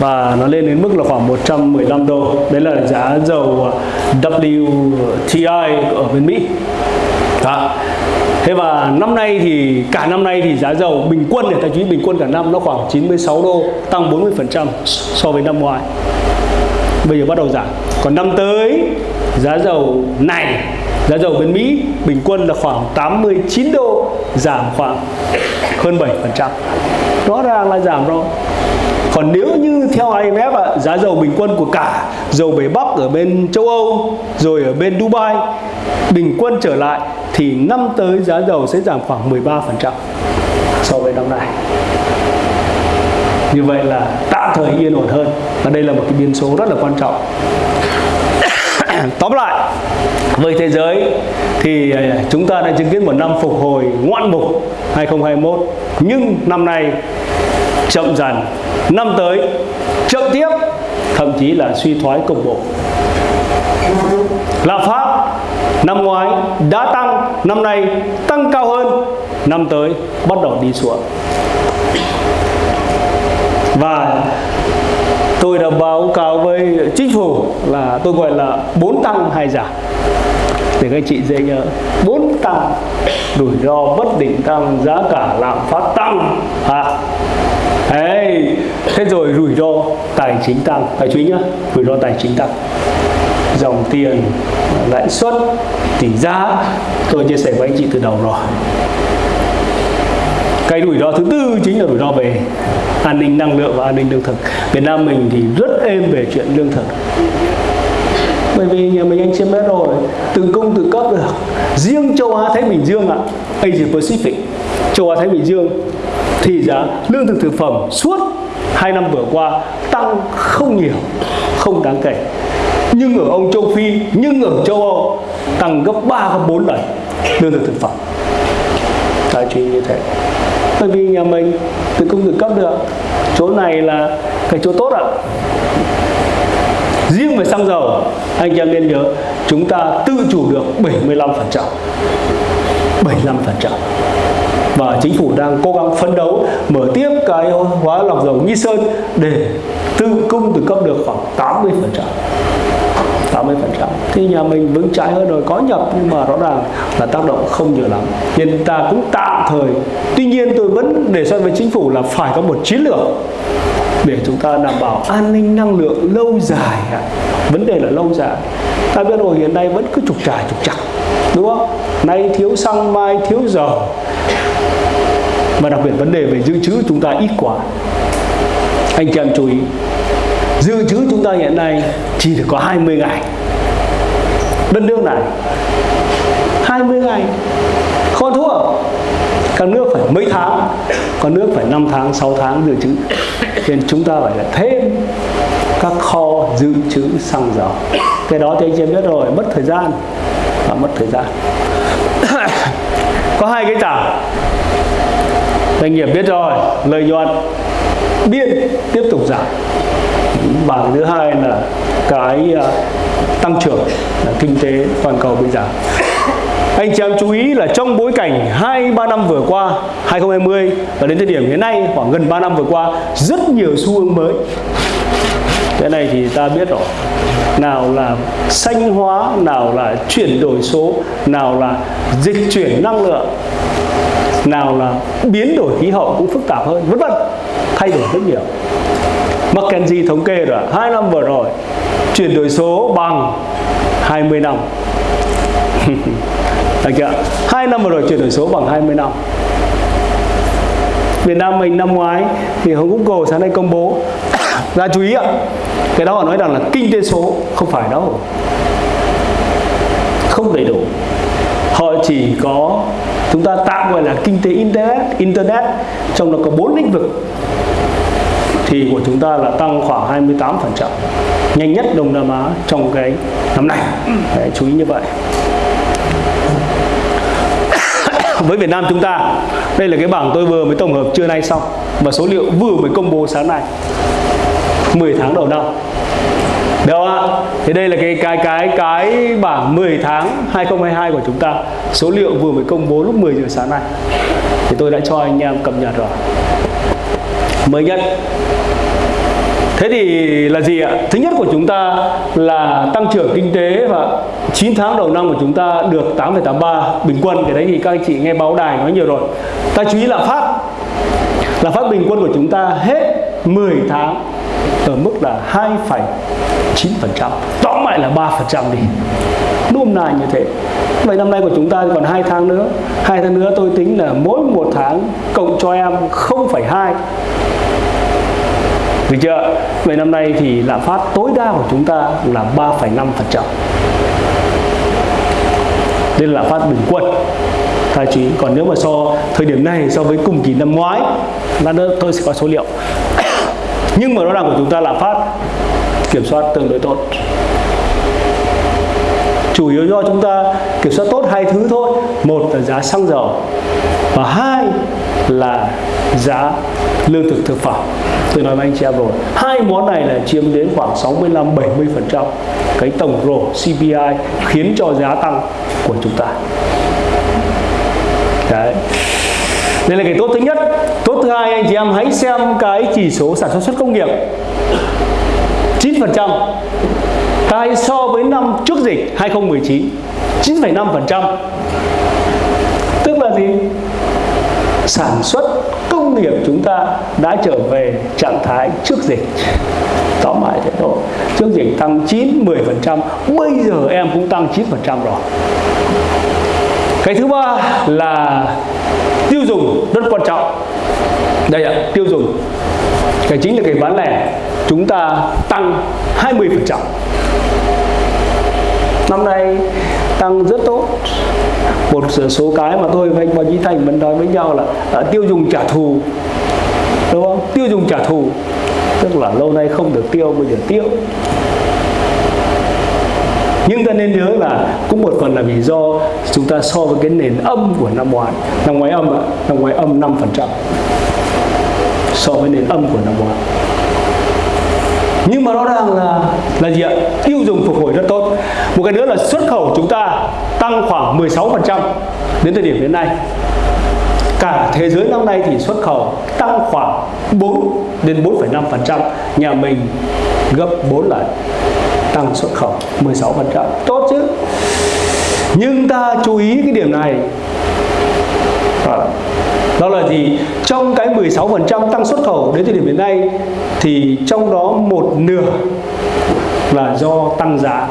và nó lên đến mức là khoảng 115 đô. Đấy là giá dầu à, WTI ở bên Mỹ. Đó. Thế và năm nay thì, cả năm nay thì giá dầu bình quân để ta chú ý bình quân cả năm nó khoảng 96 đô, tăng 40% so với năm ngoái. Bây giờ bắt đầu giảm. Còn năm tới, giá dầu này, giá dầu bên Mỹ bình quân là khoảng 89 đô, giảm khoảng hơn 7% rõ ràng là giảm rồi còn nếu như theo IMF ạ, giá dầu bình quân của cả dầu bể Bắc ở bên châu Âu rồi ở bên Dubai bình quân trở lại thì năm tới giá dầu sẽ giảm khoảng 13% so với năm nay. Như vậy là tạm thời yên ổn hơn và đây là một cái biến số rất là quan trọng. Tóm lại với thế giới thì à, chúng ta đã chứng kiến một năm phục hồi ngoạn mục 2021 nhưng năm nay chậm dần. Năm tới, chậm tiếp, thậm chí là suy thoái cục bộ. Lạm phát năm ngoái đã tăng, năm nay tăng cao hơn, năm tới bắt đầu đi xuống. Và tôi đã báo cáo với chính phủ là tôi gọi là bốn tăng hai giảm thì các chị dễ nhớ ờ, bốn tăng rủi ro bất định tăng giá cả lạm phát tăng. À, Đấy, thế rồi rủi ro tài chính tăng. Phải chú ý nhá rủi ro tài chính tăng. Dòng tiền lãi suất tỷ giá. Tôi chia sẻ với anh chị từ đầu rồi. Cái rủi ro thứ tư chính là rủi ro về an ninh năng lượng và an ninh lương thực. Việt Nam mình thì rất êm về chuyện lương thực bởi vì nhà mình anh chiếm hết rồi từng công từ cấp được. Riêng châu Á Thái Bình Dương ạ Asia Pacific. Châu Á Thái Bình Dương, thì giá lương thực thực phẩm suốt hai năm vừa qua tăng không nhiều, không đáng kể. Nhưng ở ông châu Phi, nhưng ở châu Âu, tăng gấp 3 gấp 4 lần lương thực thực phẩm. Tài chính như thế. Bởi vì nhà mình từ công từ cấp được chỗ này là cái chỗ tốt ạ riêng về xăng dầu, anh em nên nhớ, chúng ta tự chủ được 75 phần trăm. 75 phần trăm. Và chính phủ đang cố gắng phấn đấu mở tiếp cái hóa lọc dầu Nghi Sơn để tự cung tự cấp được khoảng 80 phần trăm. 80% thì nhà mình vững chãi hơn rồi, có nhập nhưng mà rõ ràng là tác động không nhiều lắm. Nên ta cũng tạm thời, tuy nhiên tôi vẫn đề xuất với chính phủ là phải có một chiến lược để chúng ta đảm bảo an ninh năng lượng lâu dài vấn đề là lâu dài. Ta biết rồi, hiện nay vẫn cứ trục trải trục chặt đúng không? Nay thiếu xăng, mai thiếu dầu. Và đặc biệt vấn đề về dự trữ chúng ta ít quá. Anh chị em chú ý dự trữ chúng ta hiện nay chỉ được có 20 ngày. Đất nước này 20 ngày. Không thua. Các nước phải mấy tháng? Có nước phải 5 tháng 6 tháng dự trữ nên chúng ta phải là thêm các kho dự trữ xăng dầu. Cái đó thì anh chị em biết rồi, mất thời gian. Và mất thời gian. Có hai cái tảng. Doanh nghiệp biết rồi, lợi nhuận. Biên tiếp tục giảm bảng thứ hai là cái à, tăng trưởng là kinh tế toàn cầu bây giờ. Anh chị em chú ý là trong bối cảnh 2 3 năm vừa qua 2020 và đến thời điểm hiện nay, khoảng gần 3 năm vừa qua, rất nhiều xu hướng mới. Cái này thì ta biết rồi. Nào là xanh hóa, nào là chuyển đổi số, nào là dịch chuyển năng lượng, nào là biến đổi khí hậu cũng phức tạp hơn, vân vân. Thay đổi rất nhiều. McKinsey thống kê rồi hai năm vừa rồi, chuyển đổi số bằng 20 năm. Chưa? Hai năm vừa rồi chuyển đổi số bằng 20 năm. Việt Nam mình năm ngoái thì Hồng Google sáng nay công bố. Ra chú ý ạ, cái đó họ nói rằng là kinh tế số không phải đâu. Không đầy đủ. Họ chỉ có, chúng ta tạm gọi là kinh tế internet internet, trong đó có bốn lĩnh vực thì của chúng ta là tăng khoảng 28% nhanh nhất Đông Nam Á trong cái năm này Đấy, chú ý như vậy. Với Việt Nam chúng ta đây là cái bảng tôi vừa mới tổng hợp trưa nay xong. Và số liệu vừa mới công bố sáng nay 10 tháng đầu năm. Được không ạ? Thì đây là cái cái cái cái bảng 10 tháng 2022 của chúng ta. Số liệu vừa mới công bố lúc 10 giờ sáng nay. Thì tôi đã cho anh em cập nhật rồi. Mới nhất Thế thì là gì ạ? Thứ nhất của chúng ta là tăng trưởng kinh tế và 9 tháng đầu năm của chúng ta được 8,83 bình quân. Cái đấy thì các anh chị nghe báo đài nói nhiều rồi. Ta chú ý lạm phát. Lạm phát bình quân của chúng ta hết 10 tháng ở mức là 2,9%. Tóm lại là 3% đi. Nôm na như thế. Vậy năm nay của chúng ta còn 2 tháng nữa. 2 tháng nữa tôi tính là mỗi một tháng cộng cho em 0,2 được chưa? Vậy năm nay thì lạm phát tối đa của chúng ta là 3,5%. Đây là lạm phát bình quân. tài chí. Còn nếu mà so thời điểm này so với cùng kỳ năm ngoái, lát nữa tôi sẽ có số liệu. Nhưng mà rõ ràng của chúng ta lạm phát kiểm soát tương đối tốt. Chủ yếu do chúng ta kiểm soát tốt hai thứ thôi. Một là giá xăng dầu và hai là giá lương thực thực phẩm tôi nói với anh chị em rồi hai món này là chiếm đến khoảng 65 70 phần trăm cái tổng rổ CPI khiến cho giá tăng của chúng ta. Đấy. Đây là cái tốt thứ nhất. Tốt thứ hai anh chị em hãy xem cái chỉ số sản xuất xuất công nghiệp. 9 phần trăm. Cái so với năm trước dịch 2019 9,5 phần trăm. Tức là gì? Sản xuất công nghiệp chúng ta đã trở về trạng thái trước dịch. Tóm lại thế thôi. Trước dịch tăng 9 10 phần trăm, bây giờ em cũng tăng 9 phần trăm rồi. Cái thứ ba là tiêu dùng rất quan trọng. Đây ạ, tiêu dùng. Cái chính là cái bán lẻ chúng ta tăng 20 phần trăm năm nay tăng rất tốt. Một số cái mà tôi và anh Bò Chí Thành vẫn nói với nhau là uh, tiêu dùng trả thù. Đúng không? Tiêu dùng trả thù. Tức là lâu nay không được tiêu bây giờ tiêu. Nhưng ta nên nhớ là cũng một phần là vì do chúng ta so với cái nền âm của năm ngoái. Năm ngoái âm ạ năm ngoái âm 5% so với nền âm của năm ngoái. Nhưng mà rõ ràng là là gì ạ? Tiêu dùng phục hồi rất tốt một cái nữa là xuất khẩu chúng ta tăng khoảng 16% đến thời điểm hiện nay. Cả thế giới năm nay thì xuất khẩu tăng khoảng 4 đến 4,5% nhà mình gấp 4 lần tăng xuất khẩu 16% tốt chứ? Nhưng ta chú ý cái điểm này. À, đó là gì? Trong cái 16% tăng xuất khẩu đến thời điểm hiện nay thì trong đó một nửa là do tăng giá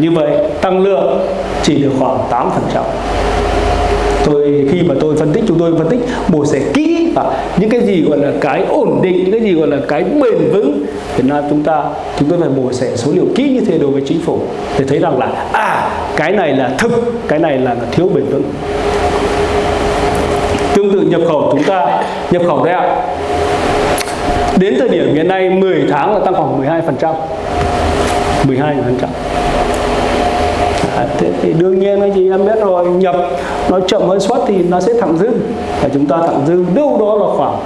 như vậy, tăng lượng chỉ được khoảng 8% tôi, khi mà tôi phân tích, chúng tôi phân tích bổ sẻ kỹ và những cái gì gọi là cái ổn định, những cái gì gọi là cái bền vững Việt Nam chúng ta, chúng tôi phải mổ xẻ số liệu kỹ như thế đối với chính phủ để thấy rằng là à cái này là thực, cái này là thiếu bền vững. Tương tự nhập khẩu chúng ta, nhập khẩu đấy ạ. Đến thời điểm hiện nay 10 tháng là tăng khoảng 12 phần trăm. 12 phần trăm. À, thế thì đương nhiên anh chị em biết rồi nhập nó chậm hơn xuất thì nó sẽ thẳng dư. Và chúng ta thẳng dư đâu đó là khoảng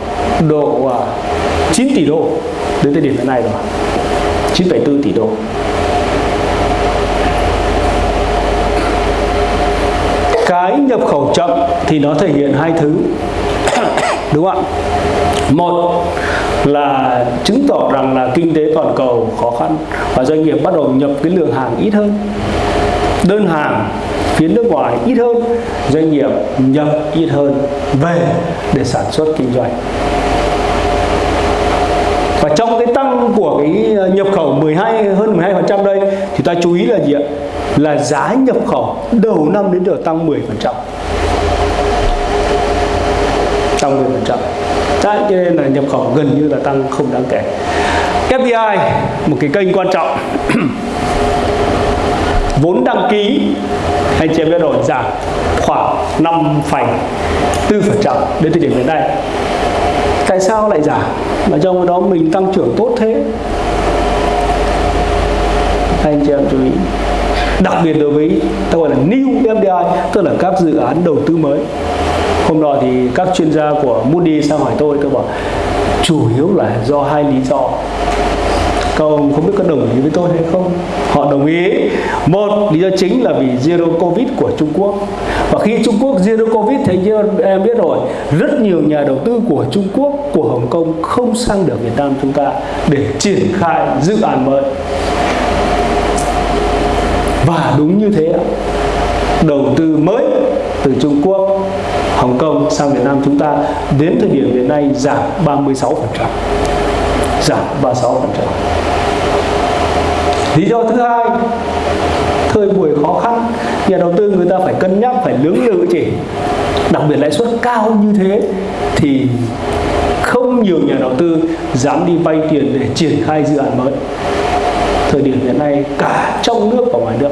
độ à, 9 tỷ đô đến thời điểm hiện nay rồi 9,4 tỷ đô. Cái nhập khẩu chậm thì nó thể hiện hai thứ. Đúng không ạ? Một là chứng tỏ rằng là kinh tế toàn cầu khó khăn và doanh nghiệp bắt đầu nhập cái lượng hàng ít hơn đơn hàng phía nước ngoài ít hơn doanh nghiệp nhập ít hơn về để sản xuất kinh doanh và trong cái tăng của cái ờ, nhập khẩu 12 hơn 12% đây thì ta chú ý là gì ạ? Là giá nhập khẩu đầu năm đến giờ tăng 10%. Tăng 10%. Đấy, cho nên là nhập khẩu gần như là tăng không đáng kể. FDI một cái kênh quan trọng vốn đăng ký anh chị em biết rồi giảm khoảng 5,4% đến thời điểm hiện nay. Tại sao lại giảm? Mà trong đó mình tăng trưởng tốt thế. Anh chị em chú ý. Đặc biệt đối với ta gọi là new FDI tức là các dự án đầu tư mới. Hôm đó thì các chuyên gia của Moody sang hỏi tôi tôi bảo chủ yếu là do hai lý do các ông không biết có đồng ý với tôi hay không? Họ đồng ý. Một, lý do chính là vì zero covid của Trung Quốc. Và khi Trung Quốc zero covid thì như em biết rồi, rất nhiều nhà đầu tư của Trung Quốc, của Hồng Kông không sang được Việt Nam chúng ta để triển khai dự án mới. Và đúng như thế đầu tư mới từ Trung Quốc, Hồng Kông sang Việt Nam chúng ta đến thời điểm hiện nay giảm 36% giảm 36% lý do thứ hai, thời buổi khó khăn, nhà đầu tư người ta phải cân nhắc, phải lưỡng lự chỉ đặc biệt lãi suất cao như thế thì không nhiều nhà đầu tư dám đi vay tiền để triển khai dự án mới. Thời điểm hiện nay cả trong nước và ngoài nước.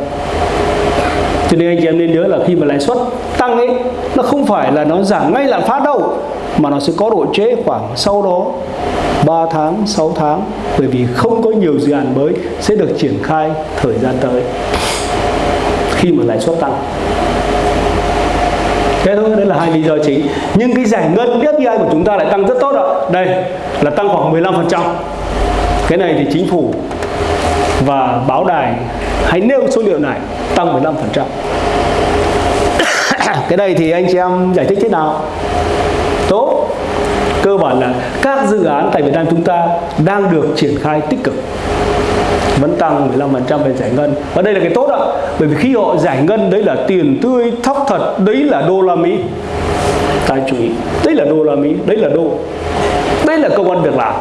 Cho nên anh chị em nên nhớ là khi mà lãi suất tăng ấy, nó không phải là nó giảm ngay lạm phát đâu mà nó sẽ có độ trễ khoảng sau đó 3 tháng, 6 tháng. Bởi vì không có nhiều dự án mới sẽ được triển khai thời gian tới khi mà lãi suất tăng. Thế thôi đấy là hai lý do chính. Nhưng cái giải ngân FDI của chúng ta lại tăng rất tốt ạ. Đây là tăng khoảng 15% cái này thì chính phủ và báo đài hãy nêu số liệu này tăng 15% cái này thì anh chị em giải thích thế nào? Cơ bản là các dự án tại Việt Nam chúng ta đang được triển khai tích cực. Vẫn tăng 15% về giải ngân. Và đây là cái tốt ạ, bởi vì khi họ giải ngân, đấy là tiền tươi, thóc thật, đấy là đô la Mỹ. Ta chú ý, đấy là đô la Mỹ, đấy là đô. Đấy là công an việc làm.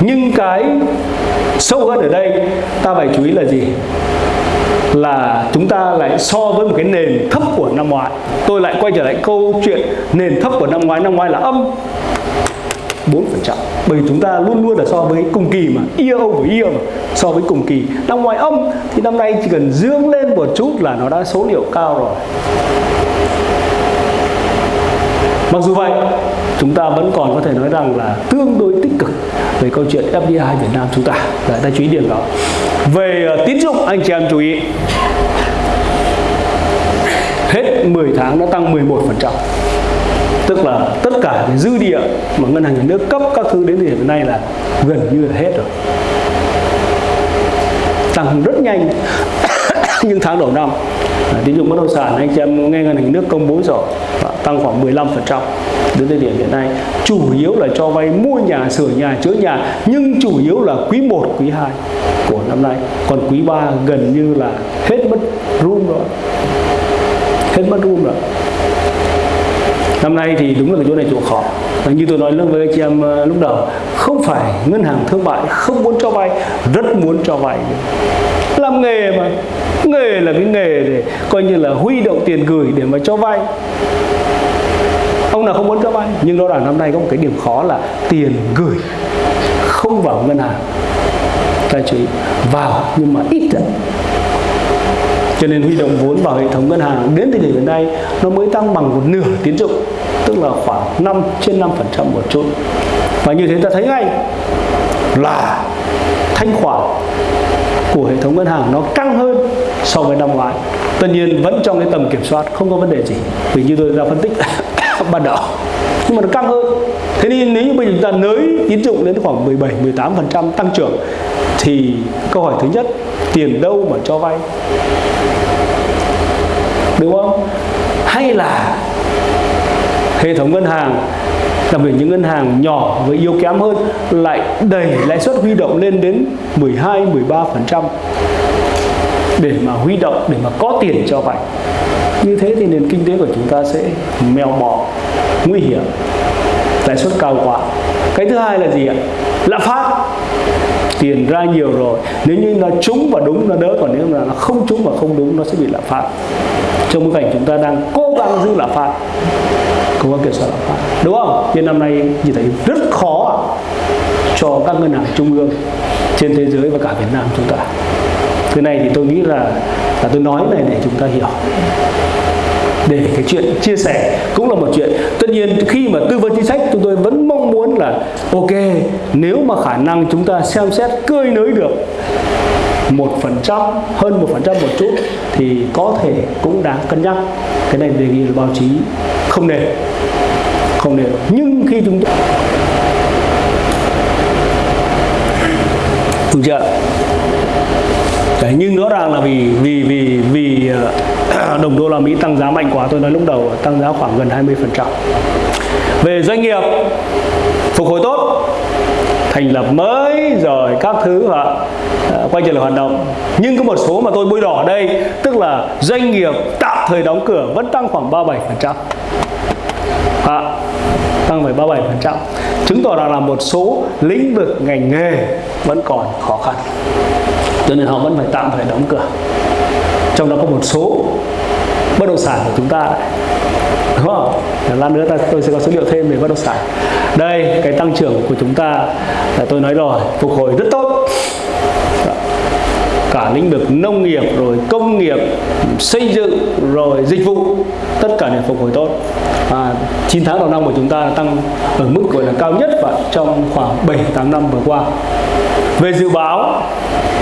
Nhưng cái sâu hơn ở đây, ta phải chú ý là gì? Là chúng ta lại so với một cái nền thấp của năm ngoái. Tôi lại quay trở lại câu chuyện nền thấp của năm ngoái. Năm ngoái là âm 4% bởi vì chúng ta luôn luôn là so với cùng kỳ mà. Year over year mà. So với cùng kỳ. Năm ngoái âm, thì năm nay chỉ cần dương lên một chút là nó đã số liệu cao rồi. Mặc dù vậy chúng ta vẫn còn có thể nói rằng là tương đối tích cực về câu chuyện FDI Việt Nam chúng ta. Đấy, ta chú ý điểm đó. Về ờ, tín dụng anh chị em chú ý. Hết 10 tháng nó tăng 11% tức là tất cả cái dư địa mà ngân hàng nhà nước cấp các thứ đến thời điểm này là gần như là hết rồi. Tăng rất nhanh. Nhưng tháng đầu năm tín dụng bất động sản, anh chị em nghe ngân hàng nước công bố rồi, tăng khoảng 15% đến thời điểm hiện nay. Chủ yếu là cho vay mua nhà, sửa nhà, chữa nhà, nhưng chủ yếu là quý 1 quý 2 của năm nay. Còn quý 3 gần như là hết mất room rồi. Hết mất room rồi. Năm nay thì đúng là cái chỗ này chỗ khó. Như tôi nói với anh chị em ờ, lúc đầu, không phải ngân hàng thương mại không muốn cho vay, rất muốn cho vay. Làm nghề mà nghề là cái nghề để coi như là huy động tiền gửi để mà cho vay. Ông nào không muốn cho vay, nhưng rõ ràng năm nay có một cái điểm khó là tiền gửi không vào ngân hàng. Các chỉ vào nhưng mà ít đấy cho nên huy động vốn vào hệ thống ngân hàng đến thời điểm hiện nay nó mới tăng bằng một nửa tiến dụng, tức là khoảng 5 trên 5% một chút. Và như thế ta thấy ngay là thanh khoản của hệ thống ngân hàng nó căng hơn so với năm ngoái. Tất nhiên vẫn trong cái tầm kiểm soát, không có vấn đề gì. Vì như tôi đã phân tích ban đầu. Nhưng mà nó căng hơn. Thế nên nếu như bây giờ chúng ta nới tín dụng đến khoảng 17 18 phần trăm tăng trưởng, thì câu hỏi thứ nhất, tiền đâu mà cho vay? Đúng không? Hay là hệ thống ngân hàng đặc biệt những ngân hàng nhỏ với yếu kém hơn lại đẩy lãi suất huy động lên đến 12 13% để mà huy động, để mà có tiền cho vay. Như thế thì nền kinh tế của chúng ta sẽ mèo mỏ nguy hiểm, lãi suất cao quá. Cái thứ hai là gì ạ? Lạm phát. Tiền ra nhiều rồi. Nếu như nó trúng và đúng, nó đỡ, còn nếu mà nó không trúng và không đúng, nó sẽ bị lạm phát. Trong bối cảnh chúng ta đang cố gắng giữ lạm phát không có kiểm soát lạm phát đúng không? Nên năm nay chỉ thấy rất khó cho các ngân hàng trung ương trên thế giới và cả Việt Nam chúng ta. Thứ này thì tôi nghĩ là là tôi nói này để chúng ta hiểu để cái chuyện chia sẻ cũng là một chuyện. Tất nhiên khi mà tư vấn chính sách, chúng tôi vẫn mong muốn là, ok, nếu mà khả năng chúng ta xem xét cơi nới được một phần trăm, hơn một phần trăm một chút thì có thể cũng đáng cân nhắc. Cái này đề nghị là báo chí không nên không nên. Nhưng khi chúng ta đúng chưa? Đấy, nhưng rõ ràng là vì vì vì vì ờ, đồng đô la Mỹ tăng giá mạnh quá tôi nói lúc đầu tăng giá khoảng gần 20 phần trăm. Về doanh nghiệp phục hồi tốt thành lập mới rồi các thứ và ờ, quay trở lại hoạt động. Nhưng có một số mà tôi bôi đỏ ở đây tức là doanh nghiệp tạm thời đóng cửa vẫn tăng khoảng 37 phần trăm. À, tăng phải 37 phần trăm. Chứng tỏ rằng là một số lĩnh vực ngành nghề vẫn còn khó khăn cho nên họ vẫn phải tạm phải đóng cửa. Trong đó có một số bất động sản của chúng ta đúng không? Lát nữa ta, tôi sẽ có số liệu thêm về bất động sản. Đây, cái tăng trưởng của chúng ta là tôi nói rồi, phục hồi rất tốt cả lĩnh vực nông nghiệp, rồi công nghiệp, xây dựng, rồi dịch vụ, tất cả đều phục hồi tốt. Và 9 tháng đầu năm của chúng ta tăng ở mức gọi là cao nhất và trong khoảng 7 8 năm vừa qua. Về dự báo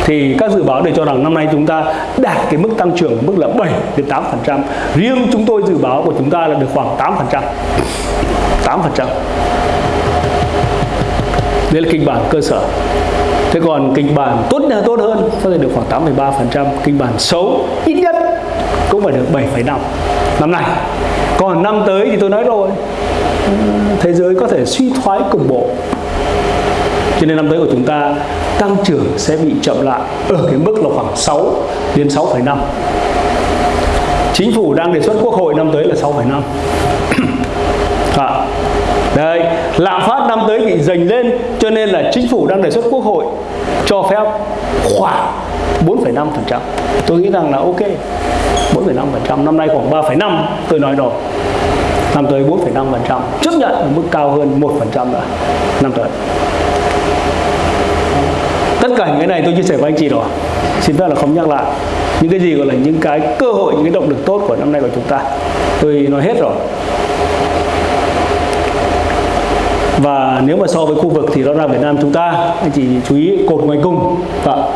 thì các dự báo đều cho rằng năm nay chúng ta đạt cái mức tăng trưởng mức là 7 đến 8 phần trăm. Riêng chúng tôi dự báo của chúng ta là được khoảng 8 phần trăm. 8 phần trăm. Đây là kịch bản cơ sở thế còn kịch bản tốt là tốt hơn có thể được khoảng 8,3 phần trăm. Kịch bản xấu ít nhất cũng phải được 7,5 năm nay. Còn năm tới thì tôi nói rồi thế giới có thể suy thoái cục bộ. Cho nên năm tới của chúng ta tăng trưởng sẽ bị chậm lại ở cái mức là khoảng 6 đến 6,5 chính phủ đang đề xuất quốc hội năm tới là 6,5 à, đây lạm phát năm tới bị dành lên cho nên là chính phủ đang đề xuất quốc hội cho phép khoảng 4,5% tôi nghĩ rằng là ok 4,5% năm nay khoảng 3,5 tôi nói rồi. Năm tới 4,5% chấp nhận ở mức cao hơn 1% nữa năm tới. Tất cả những cái này tôi chia sẻ với anh chị rồi. Xin phép là không nhắc lại. Những cái gì gọi là những cái cơ hội những cái động lực tốt của năm nay của chúng ta tôi nói hết rồi và nếu mà so với khu vực thì đó là Việt Nam chúng ta anh chị chú ý cột ngoài cùng và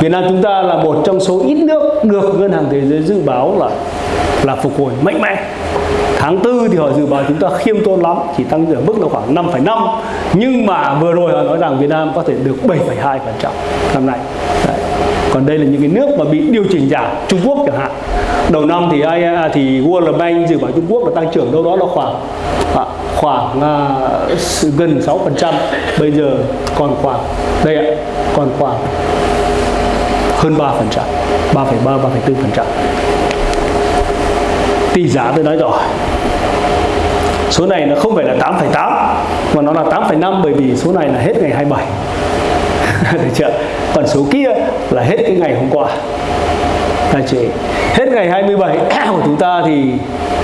Việt Nam chúng ta là một trong số ít nước được ngân hàng thế giới dự báo là là phục hồi mạnh mẽ. Tháng tư thì họ dự báo chúng ta khiêm tốn lắm chỉ tăng ở mức là khoảng 5,5 nhưng mà vừa rồi họ nói rằng Việt Nam có thể được 7,2 phần trăm năm nay. Đấy còn đây là những cái nước mà bị điều chỉnh giảm. Trung Quốc chẳng hạn. Đầu năm thì ai à, thì World Bank dự báo Trung Quốc là tăng trưởng đâu đó là khoảng à, khoảng uh, gần 6 phần trăm. Bây giờ còn khoảng đây ạ còn khoảng hơn 3 phần trăm 3,3 3,4 phần trăm. Tỷ giá tôi nói rồi. Số này nó không phải là 8,8 mà nó là 8,5 bởi vì số này là hết ngày 27 được chưa? Còn số kia là hết cái ngày hôm qua. Tài chỉ hết ngày 27 của chúng ta thì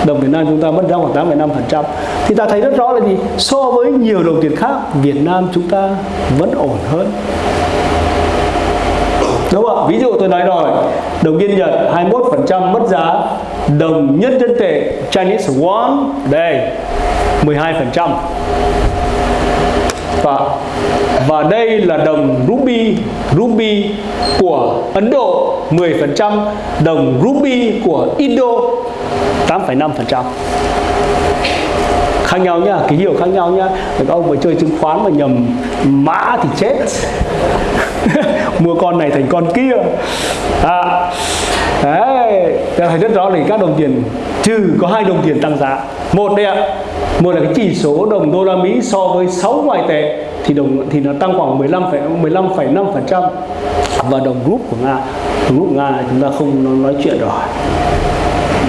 đồng Việt Nam chúng ta mất ra khoảng 8,5% thì ta thấy rất rõ là gì? So với nhiều đồng tiền khác Việt Nam chúng ta vẫn ổn hơn. Đúng không ạ? Ví dụ tôi nói rồi đồng yên Nhật 21% mất giá đồng nhân dân tệ Chinese won đây 12% và và đây là đồng ruby ruby của Ấn Độ 10% đồng ruby của Indo 8,5% khác nhau nhá ký hiệu khác nhau nhá. Các ông mà chơi chứng khoán mà nhầm mã thì chết. Mua con này thành con kia. À, đấy thấy rất rõ là các đồng tiền trừ có hai đồng tiền tăng giá. Một đây ạ một là cái chỉ số đồng đô la Mỹ so với 6 ngoại tệ thì đồng thì nó tăng khoảng 15 15,5% và đồng rúp của Nga đồng rúp Nga chúng ta không nói chuyện rồi.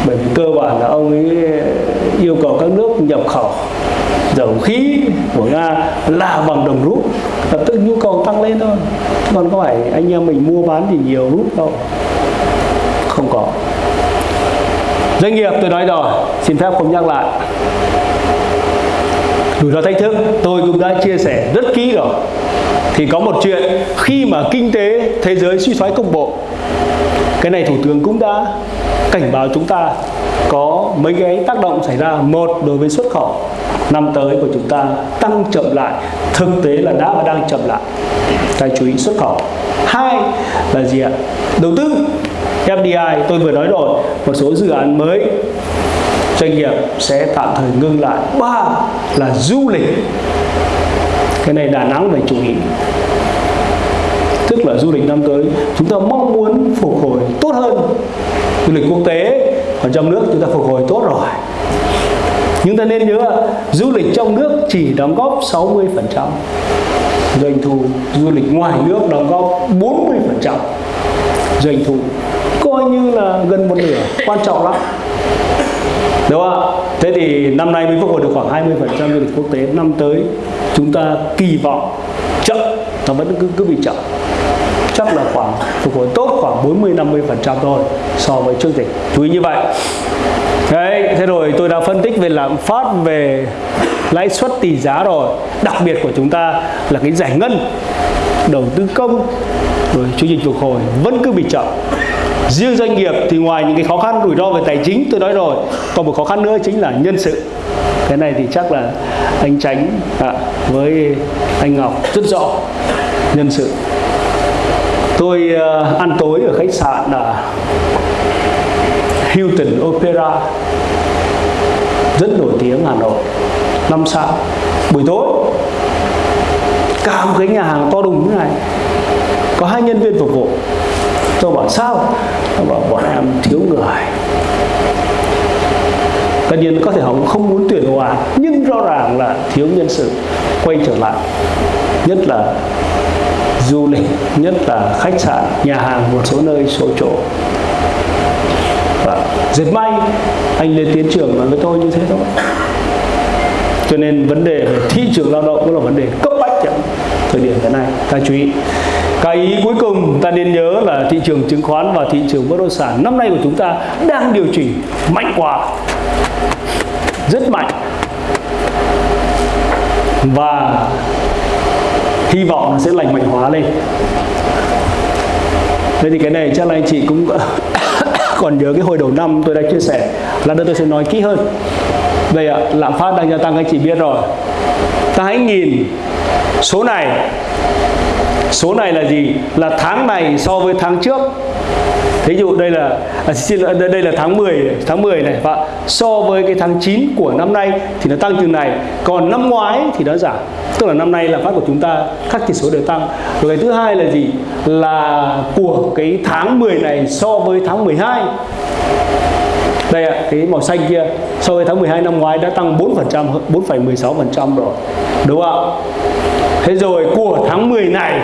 Bởi vì cơ bản là ông ấy yêu cầu các nước nhập khẩu dầu khí của Nga là bằng đồng rút lập tức nhu cầu tăng lên thôi còn có phải anh em mình mua bán thì nhiều rút đâu không có. Doanh nghiệp, tôi nói rồi, xin phép không nhắc lại. Rủi ro thách thức, tôi cũng đã chia sẻ rất kỹ rồi. Thì có một chuyện, khi mà kinh tế thế giới suy thoái cục bộ, cái này thủ tướng cũng đã cảnh báo chúng ta có mấy cái tác động xảy ra. Một, đối với xuất khẩu, năm tới của chúng ta tăng chậm lại, thực tế là đã và đang chậm lại. Ta chú ý xuất khẩu. Hai là gì ạ? Đầu tư. FDI tôi vừa nói rồi, một số dự án mới, doanh nghiệp sẽ tạm thời ngưng lại. Ba là du lịch. Cái này Đà Nẵng phải chú ý. Tức là du lịch năm tới, chúng ta mong muốn phục hồi tốt hơn. Du lịch quốc tế, ở trong nước chúng ta phục hồi tốt rồi. Nhưng ta nên nhớ du lịch trong nước chỉ đóng góp 60% doanh thu du lịch ngoài nước đóng góp 40% doanh thu coi như là gần một nửa quan trọng lắm. Đúng không thế thì năm nay mới phục hồi được khoảng 20% du lịch quốc tế. Năm tới chúng ta kỳ vọng chậm nó vẫn cứ cứ bị chậm. Chắc là khoảng phục hồi tốt khoảng 40 50 phần trăm thôi so với trước dịch chú ý như vậy. Đấy, thế rồi tôi đã phân tích về lạm phát về lãi suất tỷ giá rồi. Đặc biệt của chúng ta là cái giải ngân đầu tư công rồi chương trình phục hồi vẫn cứ bị chậm riêng doanh nghiệp thì ngoài những cái khó khăn rủi ro về tài chính tôi nói rồi còn một khó khăn nữa chính là nhân sự. Cái này thì chắc là anh tránh à, với anh ngọc rất rõ nhân sự. Tôi uh, ăn tối ở khách sạn là Hilton Opera rất nổi tiếng Hà Nội năm sao buổi tối cả một cái nhà hàng to đùng như này có hai nhân viên phục vụ tôi bảo sao? Tôi bảo bọn em thiếu người. Tất nhiên có thể họ không muốn tuyển hòa, nhưng rõ ràng là thiếu nhân sự quay trở lại. Nhất là du lịch nhất là khách sạn nhà hàng một số nơi số chỗ. Và dệt may anh lên tiến trường nói với tôi như thế thôi. Cho nên vấn đề về thị trường lao động cũng là vấn đề cấp bách trong thời điểm hiện nay ta chú ý cái ý cuối cùng ta nên nhớ là thị trường chứng khoán và thị trường bất động sản năm nay của chúng ta đang điều chỉnh mạnh quá, rất mạnh. Và hy vọng nó sẽ lành mạnh hóa lên. Thế thì cái này chắc là anh chị cũng còn nhớ cái hồi đầu năm tôi đã chia sẻ lần nữa tôi sẽ nói kỹ hơn. Đây ạ, lạm phát đang gia tăng, anh chị biết rồi ta hãy nhìn số này số này là gì là tháng này so với tháng trước Ví dụ đây là à, xin lỗi, đây là tháng 10 tháng 10 này và so với cái tháng 9 của năm nay thì nó tăng chừng này, còn năm ngoái thì nó giảm. Tức là năm nay là phát của chúng ta các chỉ số đều tăng. Rồi cái thứ hai là gì? Là của cái tháng 10 này so với tháng 12 đây ạ, cái màu xanh kia so với tháng 12 năm ngoái đã tăng 4%, 4,16% rồi. Đúng không ạ? Thế rồi của tháng 10 này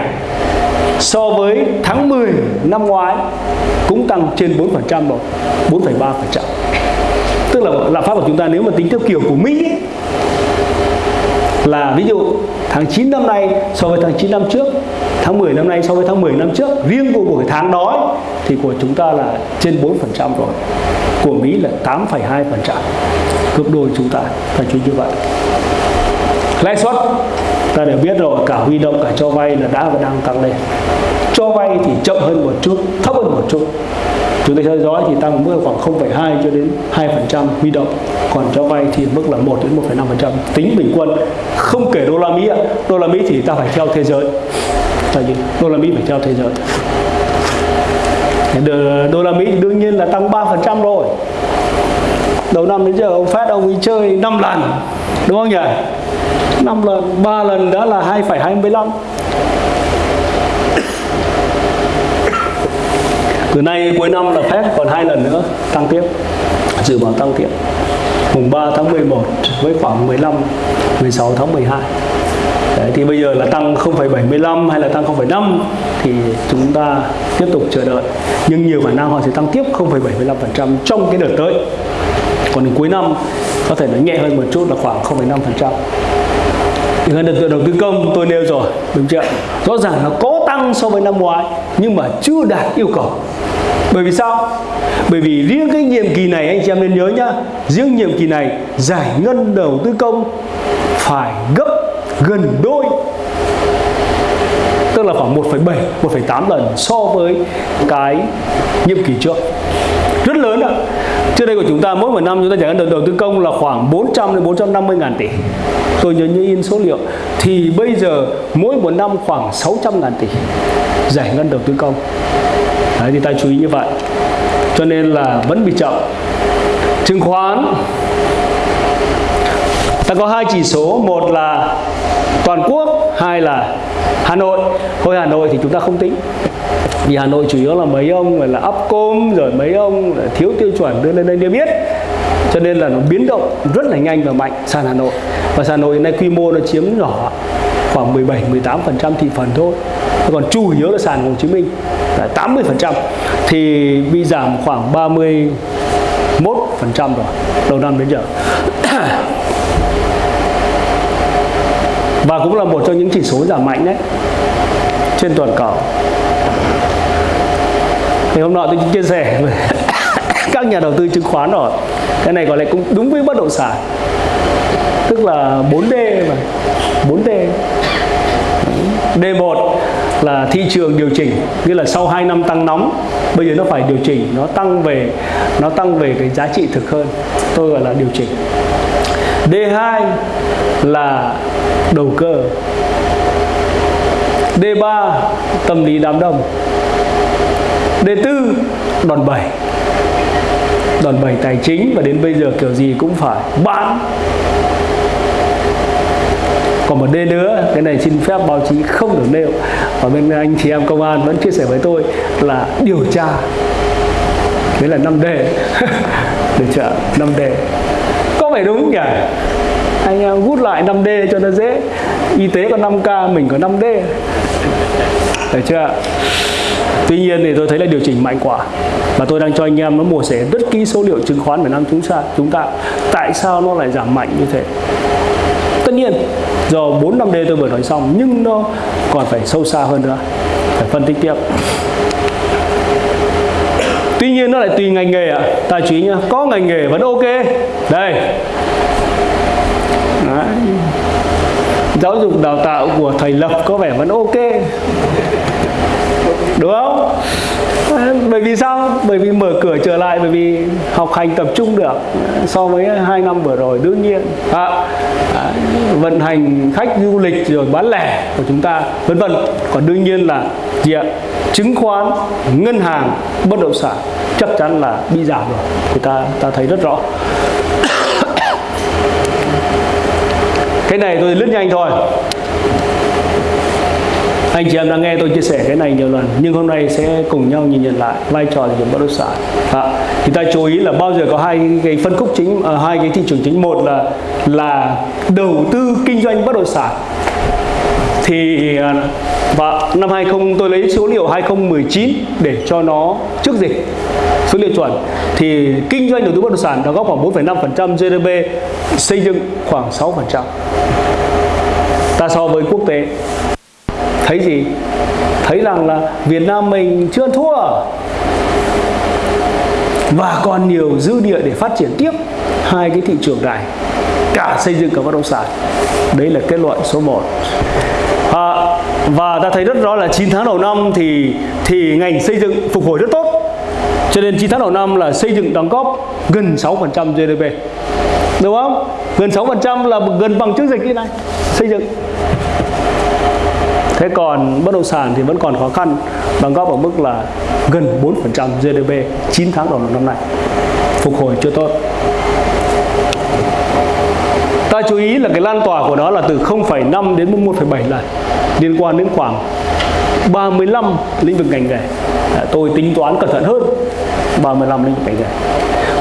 so với tháng 10 năm ngoái cũng tăng trên 4% rồi 4,3% tức là lạm phát của chúng ta nếu mà tính theo kiểu của Mỹ là ví dụ tháng 9 năm nay so với tháng 9 năm trước tháng 10 năm nay so với tháng 10 năm trước riêng của buổi tháng đó thì của chúng ta là trên 4% rồi. Của Mỹ là 8,2% gấp đôi chúng ta phải chú như vậy. Lãi suất ta đều biết rồi cả huy động cả cho vay là đã và đang tăng lên. Cho vay thì chậm hơn một chút thấp hơn một chút chúng ta theo dõi thì tăng mức khoảng 0,2 cho đến 2% huy động. Còn cho vay thì mức là 1 đến 1,5% tính bình quân không kể đô la Mỹ đô la Mỹ thì ta phải theo thế giới. Tại vì đô la Mỹ phải theo thế giới. Đô la Mỹ thì đương nhiên là tăng 3% rồi. Đầu năm đến giờ ông Fed ông ấy chơi 5 lần. Đúng không nhỉ? 5 lần 3 lần đã là 2,25 từ nay cuối năm là phép còn hai lần nữa tăng tiếp. Dự báo tăng tiếp. Mùng 3 tháng 11 với khoảng 15 16 tháng 12 Đấy, thì bây giờ là tăng 0,75 hay là tăng 0,5 thì chúng ta tiếp tục chờ đợi. Nhưng nhiều khả năng họ sẽ tăng tiếp 0,75% trong cái đợt tới. Còn cuối năm có thể nó nhẹ hơn một chút là khoảng 0,5% thì ngân đầu tư công tôi nêu rồi đúng chưa? Rõ ràng nó có tăng so với năm ngoái nhưng mà chưa đạt yêu cầu. Bởi vì sao? Bởi vì riêng cái nhiệm kỳ này anh chị em nên nhớ nhá riêng nhiệm kỳ này giải ngân đầu tư công phải gấp gần đôi tức là khoảng 1,7 1,8 lần so với cái nhiệm kỳ trước trước đây của chúng ta mỗi một năm chúng ta giải ngân đầu tư công là khoảng 400 đến 450 ngàn tỷ. Tôi nhớ như in số liệu thì bây giờ mỗi một năm khoảng 600 ngàn tỷ giải ngân đầu tư công. Đấy, thì ta chú ý như vậy. Cho nên là vẫn bị chậm. Chứng khoán. Ta có hai chỉ số một là toàn quốc hai là Hà Nội. Thôi Hà Nội thì chúng ta không tính vì Hà Nội chủ yếu là mấy ông là Upcom, rồi mấy ông là thiếu tiêu chuẩn đưa lên đây để biết cho nên là nó biến động rất là nhanh và mạnh sàn Hà Nội. Và sàn Hà Nội hiện nay quy mô nó chiếm nhỏ khoảng 17 18 phần trăm thị phần thôi. Còn chủ yếu là sàn Hồ Chí Minh, là 80 phần trăm. Thì bị giảm khoảng 31 phần trăm rồi, đầu năm đến giờ. Và cũng là một trong những chỉ số giảm mạnh đấy, trên toàn cầu thì hôm nọ tôi chia sẻ với các nhà đầu tư chứng khoán rồi. Cái này gọi là cũng đúng với bất động sản. Tức là 4D mà. 4D D1 là thị trường điều chỉnh, nghĩa là sau 2 năm tăng nóng, bây giờ nó phải điều chỉnh, nó tăng về, nó tăng về cái giá trị thực hơn. Tôi gọi là điều chỉnh. D2 là đầu cơ. D3 tâm lý đám đông đề tư, đòn bẩy. Đòn bẩy tài chính và đến bây giờ kiểu gì cũng phải bán. Còn một D nữa, cái này xin phép báo chí không được nêu. Và bên anh chị em công an vẫn chia sẻ với tôi là điều tra. Đấy là 5D điều tra 5D có phải đúng nhỉ? Anh à, em gút lại 5D cho nó dễ. Y tế có 5K mình có 5D được chưa Tuy nhiên thì tôi thấy là điều chỉnh mạnh quá. Và tôi đang cho anh em nó mổ xẻ rất kỹ số liệu chứng khoán Việt Nam chúng ta chúng ta. Tại sao nó lại giảm mạnh như thế? Tất nhiên, do 4 năm D tôi vừa nói xong, nhưng nó còn phải sâu xa hơn nữa. Phải phân tích tiếp. Tuy nhiên nó lại tùy ngành nghề ạ. Ta chú nhá, có ngành nghề vẫn ok. Đây. Đấy. giáo dục đào tạo của thầy lập có vẻ vẫn ok đúng không? Bởi vì sao? Bởi vì mở cửa trở lại bởi vì học hành tập trung được. So với hai năm vừa rồi đương nhiên. À, à, vận hành khách du lịch rồi bán lẻ của chúng ta vân vân. Còn đương nhiên là gì ạ? Chứng khoán ngân hàng bất động sản chắc chắn là bị giảm rồi. Thì ta ta thấy rất rõ. Cái này tôi lướt nhanh thôi anh chị em đã nghe tôi chia sẻ cái này nhiều lần nhưng hôm nay sẽ cùng nhau nhìn nhận lại vai trò thị trường bất động sản. À, thì ta chú ý là bao giờ có hai cái phân khúc chính à, hai cái thị trường chính. Một là là đầu tư kinh doanh bất động sản. Thì à, và năm 20 tôi lấy số liệu 2019 để cho nó trước dịch số liệu chuẩn. Thì kinh doanh đầu tư bất động sản đóng góp khoảng 4,5% GDP xây dựng khoảng 6% ta so với quốc tế thấy gì? Thấy rằng là Việt Nam mình chưa thua. Và còn nhiều dư địa để phát triển tiếp hai cái thị trường này cả xây dựng cả bất động sản. Đấy là kết luận số 1 à, và ta thấy rất rõ là 9 tháng đầu năm thì thì ngành xây dựng phục hồi rất tốt. Cho nên 9 tháng đầu năm là xây dựng đóng góp gần 6% GDP đúng không? Gần 6% là gần bằng trước dịch như này xây dựng thế còn bất động sản thì vẫn còn khó khăn đóng góp ở mức là gần 4% GDP 9 tháng đầu năm nay. Phục hồi chưa tốt. Ta chú ý là cái lan tỏa của nó là từ 0,5 đến 1,7 lần liên quan đến khoảng 35 lĩnh vực ngành nghề. Tôi tính toán cẩn thận hơn 35 lĩnh vực ngành nghề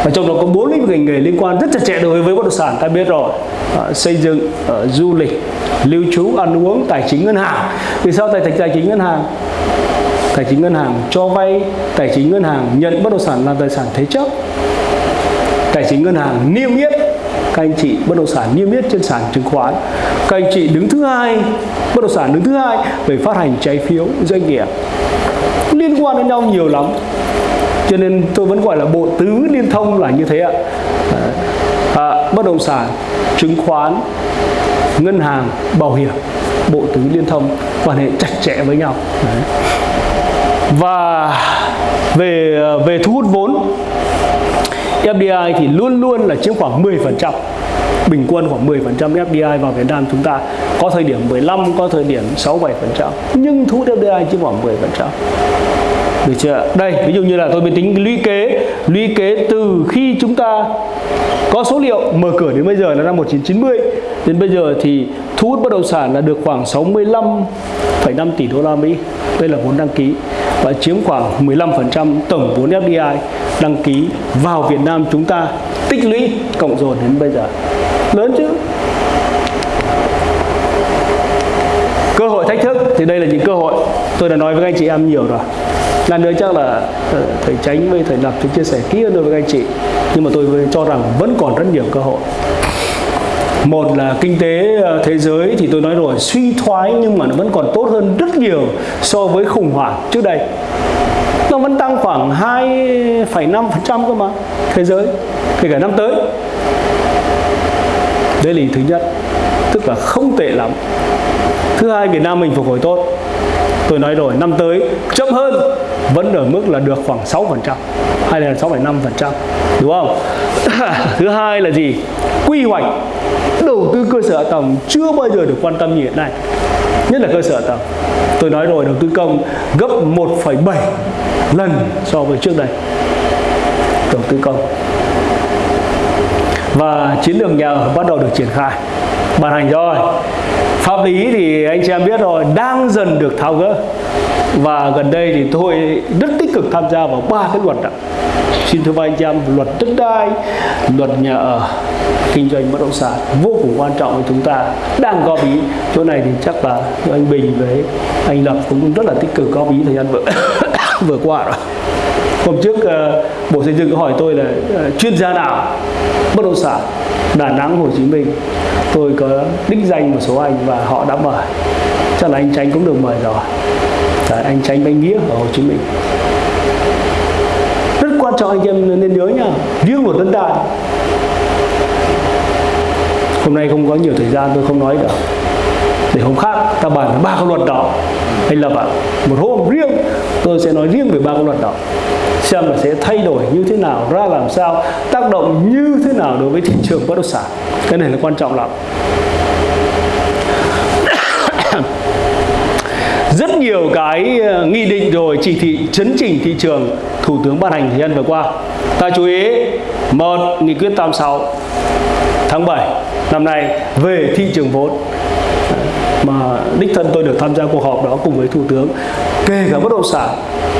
và trong đó có bốn lĩnh vực ngành nghề liên quan rất chặt chẽ đối với bất động sản ta biết rồi. À, xây dựng à, du lịch lưu trú ăn uống tài chính ngân hàng. Vì sao tài tài chính ngân hàng? Tài chính ngân hàng cho vay tài chính ngân hàng nhận bất động sản làm tài sản thế chấp. Tài chính ngân hàng niêm yết các anh chị bất động sản niêm yết trên sàn chứng khoán. Các anh chị đứng thứ hai bất động sản đứng thứ hai về phát hành trái phiếu doanh nghiệp. Liên quan đến nhau nhiều lắm cho nên tôi vẫn gọi là bộ tứ liên thông là như thế ạ. À, bất động sản chứng khoán ngân hàng bảo hiểm bộ tứ liên thông quan hệ chặt chẽ với nhau. Đấy. và về về thu hút vốn FDI thì luôn luôn là chiếm khoảng 10% bình quân khoảng 10% FDI vào Việt Nam chúng ta. Có thời điểm 15 có thời điểm 6 7% nhưng thu hút FDI chiếm khoảng 10% được chưa? Đây ví dụ như là tôi mới tính lũy kế lũy kế từ khi chúng ta có số liệu mở cửa đến bây giờ là năm 1990 đến bây giờ thì thu hút bất động sản là được khoảng 65,5 tỷ đô la Mỹ. Đây là vốn đăng ký và chiếm khoảng 15% tổng vốn FDI đăng ký vào Việt Nam chúng ta tích lũy cộng dồn đến bây giờ. Lớn chứ? Cơ hội thách thức. Thì đây là những cơ hội. Tôi đã nói với anh chị em nhiều rồi lần nữa chắc là ờ, thầy tránh với thầy lập thì chia sẻ kỹ hơn đối với anh chị. Nhưng mà tôi cho rằng vẫn còn rất nhiều cơ hội. Một là kinh tế ờ, thế giới thì tôi nói rồi suy thoái nhưng mà nó vẫn còn tốt hơn rất nhiều so với khủng hoảng trước đây. Nó vẫn tăng khoảng 2,5% cơ mà thế giới kể cả năm tới. Đây là thứ nhất tức là không tệ lắm. Thứ hai Việt Nam mình phục hồi tốt. Tôi nói rồi năm tới chậm hơn vẫn ở mức là được khoảng 6% hay là 6,5% đúng không? Thứ hai là gì? Quy hoạch đầu tư cơ sở hạ tầng chưa bao giờ được quan tâm như hiện nay. Nhất là cơ sở hạ tầng. Tôi nói rồi đầu tư công gấp 1,7 lần so với trước đây. Đầu tư công. Và chiến lược nhà ở bắt đầu được triển khai ban hành rồi pháp lý thì anh chị em biết rồi, đang dần được tháo gỡ. Và gần đây thì tôi rất tích cực tham gia vào ba cái luật đó. xin thưa anh chị em, luật đất đai, luật nhà ở, kinh doanh bất động sản, vô cùng quan trọng với chúng ta. Đang góp ý, chỗ này thì chắc là anh Bình với anh Lập cũng rất là tích cực góp ý thời gian vừa vừa qua rồi. Hôm trước ờ, bộ xây dựng có hỏi tôi là ờ, chuyên gia nào? Bất động sản, Đà Nẵng, Hồ Chí Minh tôi có đích danh một số anh và họ đã mời. Chắc là anh Tránh cũng được mời rồi. Đấy, anh Tránh Bánh Nghĩa ở Hồ Chí Minh. Rất quan trọng anh em nên nhớ nha riêng một đất đai. Hôm nay không có nhiều thời gian tôi không nói được. Để hôm khác ta bàn ba cái luật đó. Anh lập ạ một hôm riêng tôi sẽ nói riêng về ba cái luật đó xem là sẽ thay đổi như thế nào, ra làm sao, tác động như thế nào đối với thị trường bất động sản. Cái này là quan trọng lắm. Rất nhiều cái ờ, nghị định rồi chỉ thị, chấn chỉnh thị trường, thủ tướng ban hành thời gian vừa qua. Ta chú ý, một, nghị quyết 86 tháng 7 năm nay về thị trường vốn. Mà đích thân tôi được tham gia cuộc họp đó cùng với thủ tướng kể cả bất động sản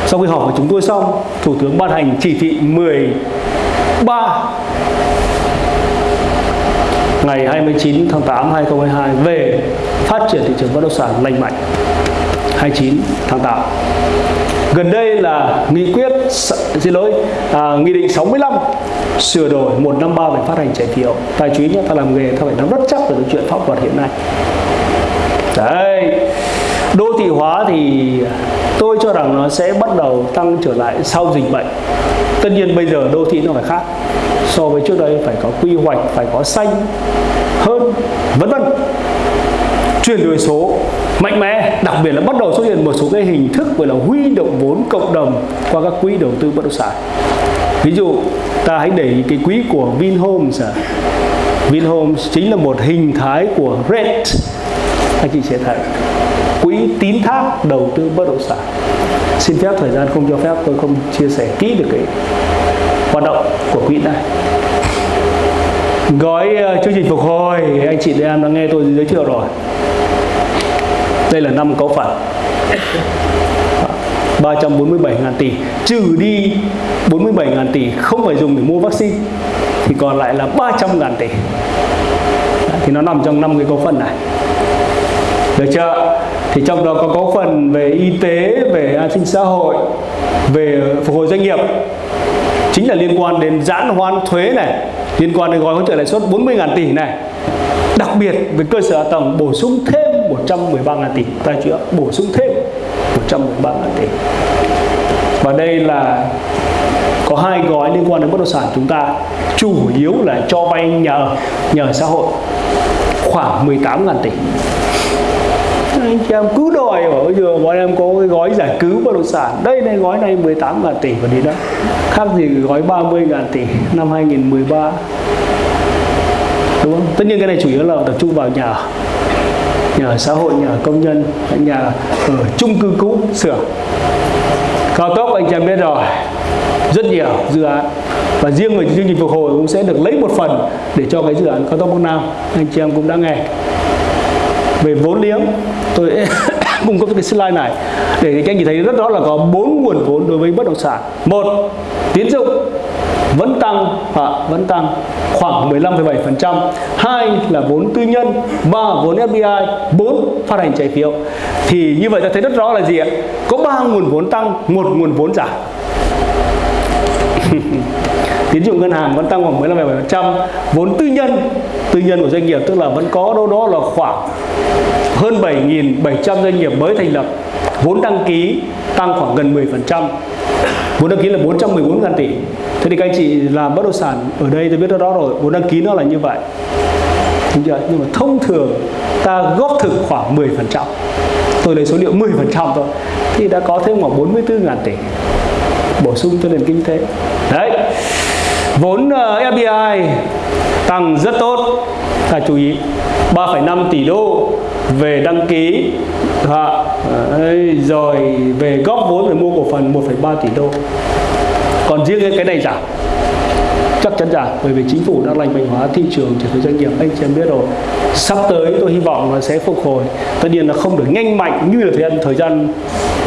sau khi họp của chúng tôi xong thủ tướng ban hành chỉ thị 13 ngày 29 tháng 8 2022 về phát triển thị trường bất động sản lành mạnh. 29 tháng 8 gần đây là nghị quyết xin lỗi à, nghị định 65 sửa đổi 153 về phát hành trái phiếu. Tài chính nhé ta làm nghề ta phải nắm rất chắc về chuyện pháp luật hiện nay. Đấy đô thị hóa thì tôi cho rằng nó sẽ bắt đầu tăng trở lại sau dịch bệnh. Tất nhiên bây giờ đô thị nó phải khác. So với trước đây phải có quy hoạch, phải có xanh hơn, vân vân. Chuyển đổi số mạnh mẽ, đặc biệt là bắt đầu xuất hiện một số cái hình thức gọi là huy động vốn cộng đồng qua các quỹ đầu tư bất động sản. Ví dụ, ta hãy để ý cái quỹ của Vinhomes à. Vinhomes chính là một hình thái của REIT anh chị sẽ thấy quỹ tín thác đầu tư bất động sản. Xin phép thời gian không cho phép tôi không chia sẻ kỹ được cái hoạt động của quỹ này. Gói uh, chương trình phục hồi anh chị em đã nghe tôi giới thiệu rồi. Đây là năm cấu phần. 347 ngàn tỷ. Trừ đi 47 ngàn tỷ không phải dùng để mua vaccine thì còn lại là 300 ngàn tỷ. Thì nó nằm trong năm cái cấu phần này. Được chưa? Thì trong đó có có phần về y tế, về an sinh xã hội, về phục hồi doanh nghiệp. Chính là liên quan đến giãn hoãn thuế này, liên quan đến gói hỗ trợ lãi suất 40.000 tỷ này. Đặc biệt với cơ sở hạ tầng bổ sung thêm 113.000 tỷ. Tài trợ bổ sung thêm 113.000 tỷ. Và đây là có hai gói liên quan đến bất động sản chúng ta. Chủ yếu là cho vay nhà ở nhà ở xã hội. Khoảng 18.000 tỷ anh chị em cứ đòi ở bây giờ bọn em có cái gói giải cứu bất động sản. Đây này, gói này 18 ngàn tỷ và đi đó. Khác gì gói 30 ngàn tỷ năm 2013 đúng không? Tất nhiên cái này chủ yếu là tập trung vào nhà nhà xã hội, nhà công nhân, nhà ở chung cư cũ sửa cao tốc anh chị em biết rồi, rất nhiều dự án. Và riêng về chương trình phục hồi cũng sẽ được lấy một phần để cho cái dự án cao tốc Bắc Nam, anh chị em cũng đã nghe về vốn liếng tôi cung cấp cái slide này để các anh chị thấy rất rõ là có bốn nguồn vốn đối với bất động sản một tín dụng vẫn tăng à, vẫn tăng khoảng 15,7%. Hai là vốn tư nhân, ba vốn FDI, bốn phát hành trái phiếu. Thì như vậy ta thấy rất rõ là gì ạ? Có ba nguồn vốn tăng, một nguồn vốn giảm tín dụng ngân hàng vẫn tăng khoảng 15,7%, vốn tư nhân, tư nhân của doanh nghiệp tức là vẫn có đâu đó là khoảng hơn 7.700 doanh nghiệp mới thành lập. Vốn đăng ký tăng khoảng gần 10% vốn đăng ký là 414 ngàn tỷ. Thế thì các anh chị làm bất động sản ở đây tôi biết đó rồi vốn đăng ký nó là như vậy. Đúng chưa? nhưng mà thông thường ta góp thực khoảng 10% tôi lấy số liệu 10% thôi. Thì đã có thêm khoảng 44 ngàn tỷ bổ sung cho nền kinh tế. Đấy. Vốn ờ, uh, FDI tăng rất tốt. Ta chú ý 3,5 tỷ đô về đăng ký. À, rồi về góp vốn để mua cổ phần 1,3 tỷ đô. Còn riêng cái này giảm. Chắc chắn giảm bởi vì chính phủ đang lành mạnh hóa thị trường trở thành doanh nghiệp anh chị em biết rồi. Sắp tới tôi hy vọng là sẽ phục hồi. Tất nhiên là không được nhanh mạnh như là thời gian thời gian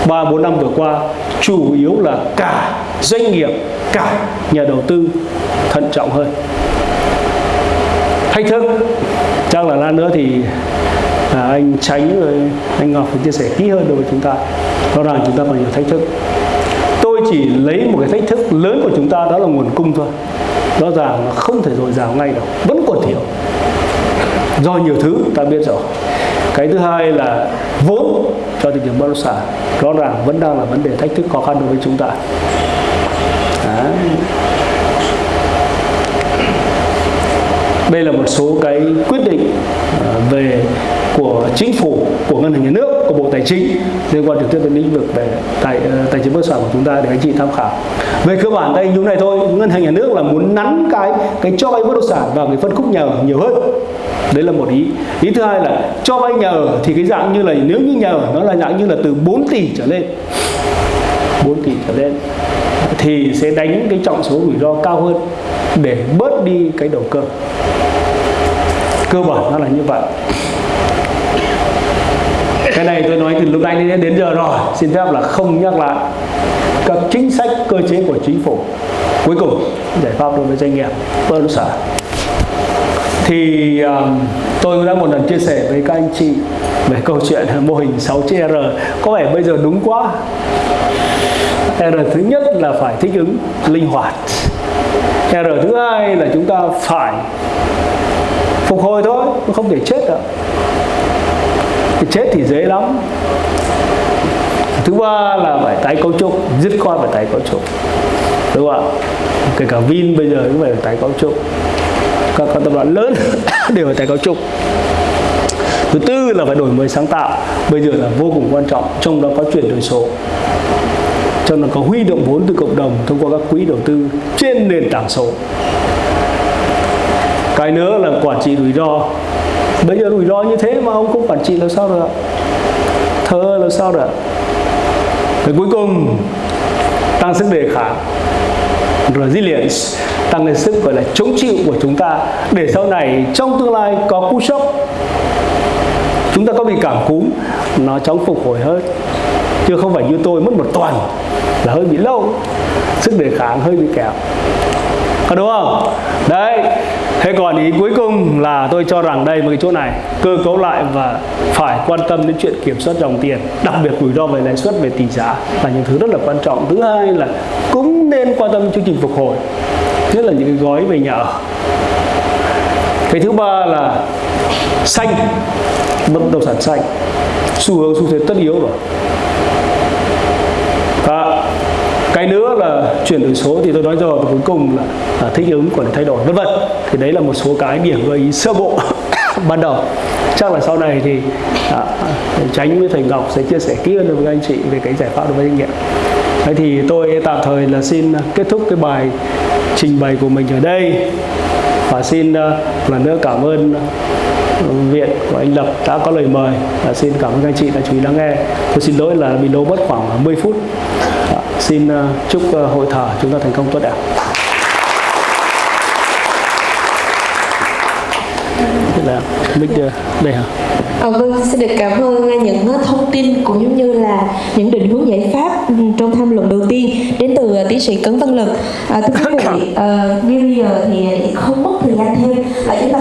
ba bốn năm vừa qua chủ yếu là cả doanh nghiệp cả nhà đầu tư thận trọng hơn. Thách thức chắc là lát nữa thì à, anh tránh rồi anh ngọc phải chia sẻ kỹ hơn đối với chúng ta. Rõ ràng chúng ta còn nhiều thách thức. Tôi chỉ lấy một cái thách thức lớn của chúng ta đó là nguồn cung thôi. Rõ ràng là không thể dồi dào ngay đâu vẫn còn thiếu. Do nhiều thứ ta biết rồi cái thứ hai là vốn cho thị trường bất động sản. Rõ ràng vẫn đang là vấn đề thách thức khó khăn đối với chúng ta. Đấy. đây là một số cái quyết định ờ, về của chính phủ, của ngân hàng nhà nước của bộ tài chính liên quan trực tiếp đến lĩnh vực về tài ờ, tài chính bất động sản của chúng ta để anh chị tham khảo. Về cơ bản đây như này thôi, ngân hàng nhà nước là muốn nắn cái cái cho vay bất động sản vào cái phân khúc nhà ở nhiều hơn. Đấy là một ý. Ý thứ hai là cho vay nhà ở thì cái dạng như là, nếu như nhà ở nó là dạng như là từ 4 tỷ trở lên 4 tỷ trở lên, thì sẽ đánh cái trọng số rủi ro cao hơn để bớt đi cái đầu cơ. Cơ bản nó là như vậy cái này tôi nói từ lúc nãy đến giờ rồi. Xin phép là không nhắc lại các chính sách cơ chế của chính phủ. Cuối cùng giải pháp đối với doanh nghiệp bất động sản. Thì um, tôi đã một lần chia sẻ với các anh chị về câu chuyện mô hình 6 chữ R. Có vẻ bây giờ đúng quá. R thứ nhất là phải thích ứng linh hoạt. R thứ hai là chúng ta phải phục hồi thôi không thể chết được cái chết thì dễ lắm. Thứ ba là phải tái cấu trúc dứt khoát phải tái cấu trúc. Đúng không ạ? Kể cả Vin bây giờ cũng phải tái cấu trúc. Các, các tập đoàn lớn đều phải tái cấu trúc. Thứ tư là phải đổi mới sáng tạo. Bây giờ là vô cùng quan trọng trong đó có chuyển đổi số. Cho nên có huy động vốn từ cộng đồng thông qua các quỹ đầu tư trên nền tảng số. Cái nữa là quản trị rủi ro bây giờ rủi ro như thế mà ông không quản trị là sao được thơ là sao được rồi cuối cùng, tăng sức đề kháng, resilience, tăng lên sức gọi là chống chịu của chúng ta để sau này trong tương lai có cú sốc, chúng ta có bị cảm cúm, nó chóng phục hồi hơn. Chứ không phải như tôi, mất một tuần là hơi bị lâu, sức đề kháng hơi bị kẹo. Có đúng không? Đấy thế còn ý cuối cùng là tôi cho rằng đây một cái chỗ này cơ cấu lại và phải quan tâm đến chuyện kiểm soát dòng tiền đặc biệt rủi ro về lãi suất về tỷ giá là những thứ rất là quan trọng. Thứ hai là cũng nên quan tâm chương trình phục hồi nhất là những cái gói về nhà ở. Cái thứ ba là xanh bất động sản xanh xu hướng xu thế tất yếu rồi. À, cái nữa là chuyển đổi số thì tôi nói rồi và cuối cùng là, là thích ứng quản lý thay đổi vân vân. Thì đấy là một số cái điểm gợi ý sơ bộ ban đầu. Chắc là sau này thì à, tránh với thầy ngọc sẽ chia sẻ kỹ hơn với anh chị về cái giải pháp đối với doanh nghiệp. Thế thì tôi tạm thời là xin à, kết thúc cái bài trình bày của mình ở đây. Và xin uh, lần nữa cảm ơn à, viện của anh Lập đã có lời mời. Và xin cảm ơn anh chị đã chú ý lắng nghe. Tôi xin lỗi là bị lâu mất khoảng 10 phút. Đó, xin uh, chúc uh, hội thảo chúng ta thành công tốt đẹp. Là mic đây hả? À, vâng, xin được cảm ơn những thông tin cũng giống như là những định hướng giải pháp trong tham luận đầu tiên đến từ tiến sĩ Cấn Văn Lực. À, thưa quý vị, uh, như bây giờ thì không mất thời gian thêm, à, chúng ta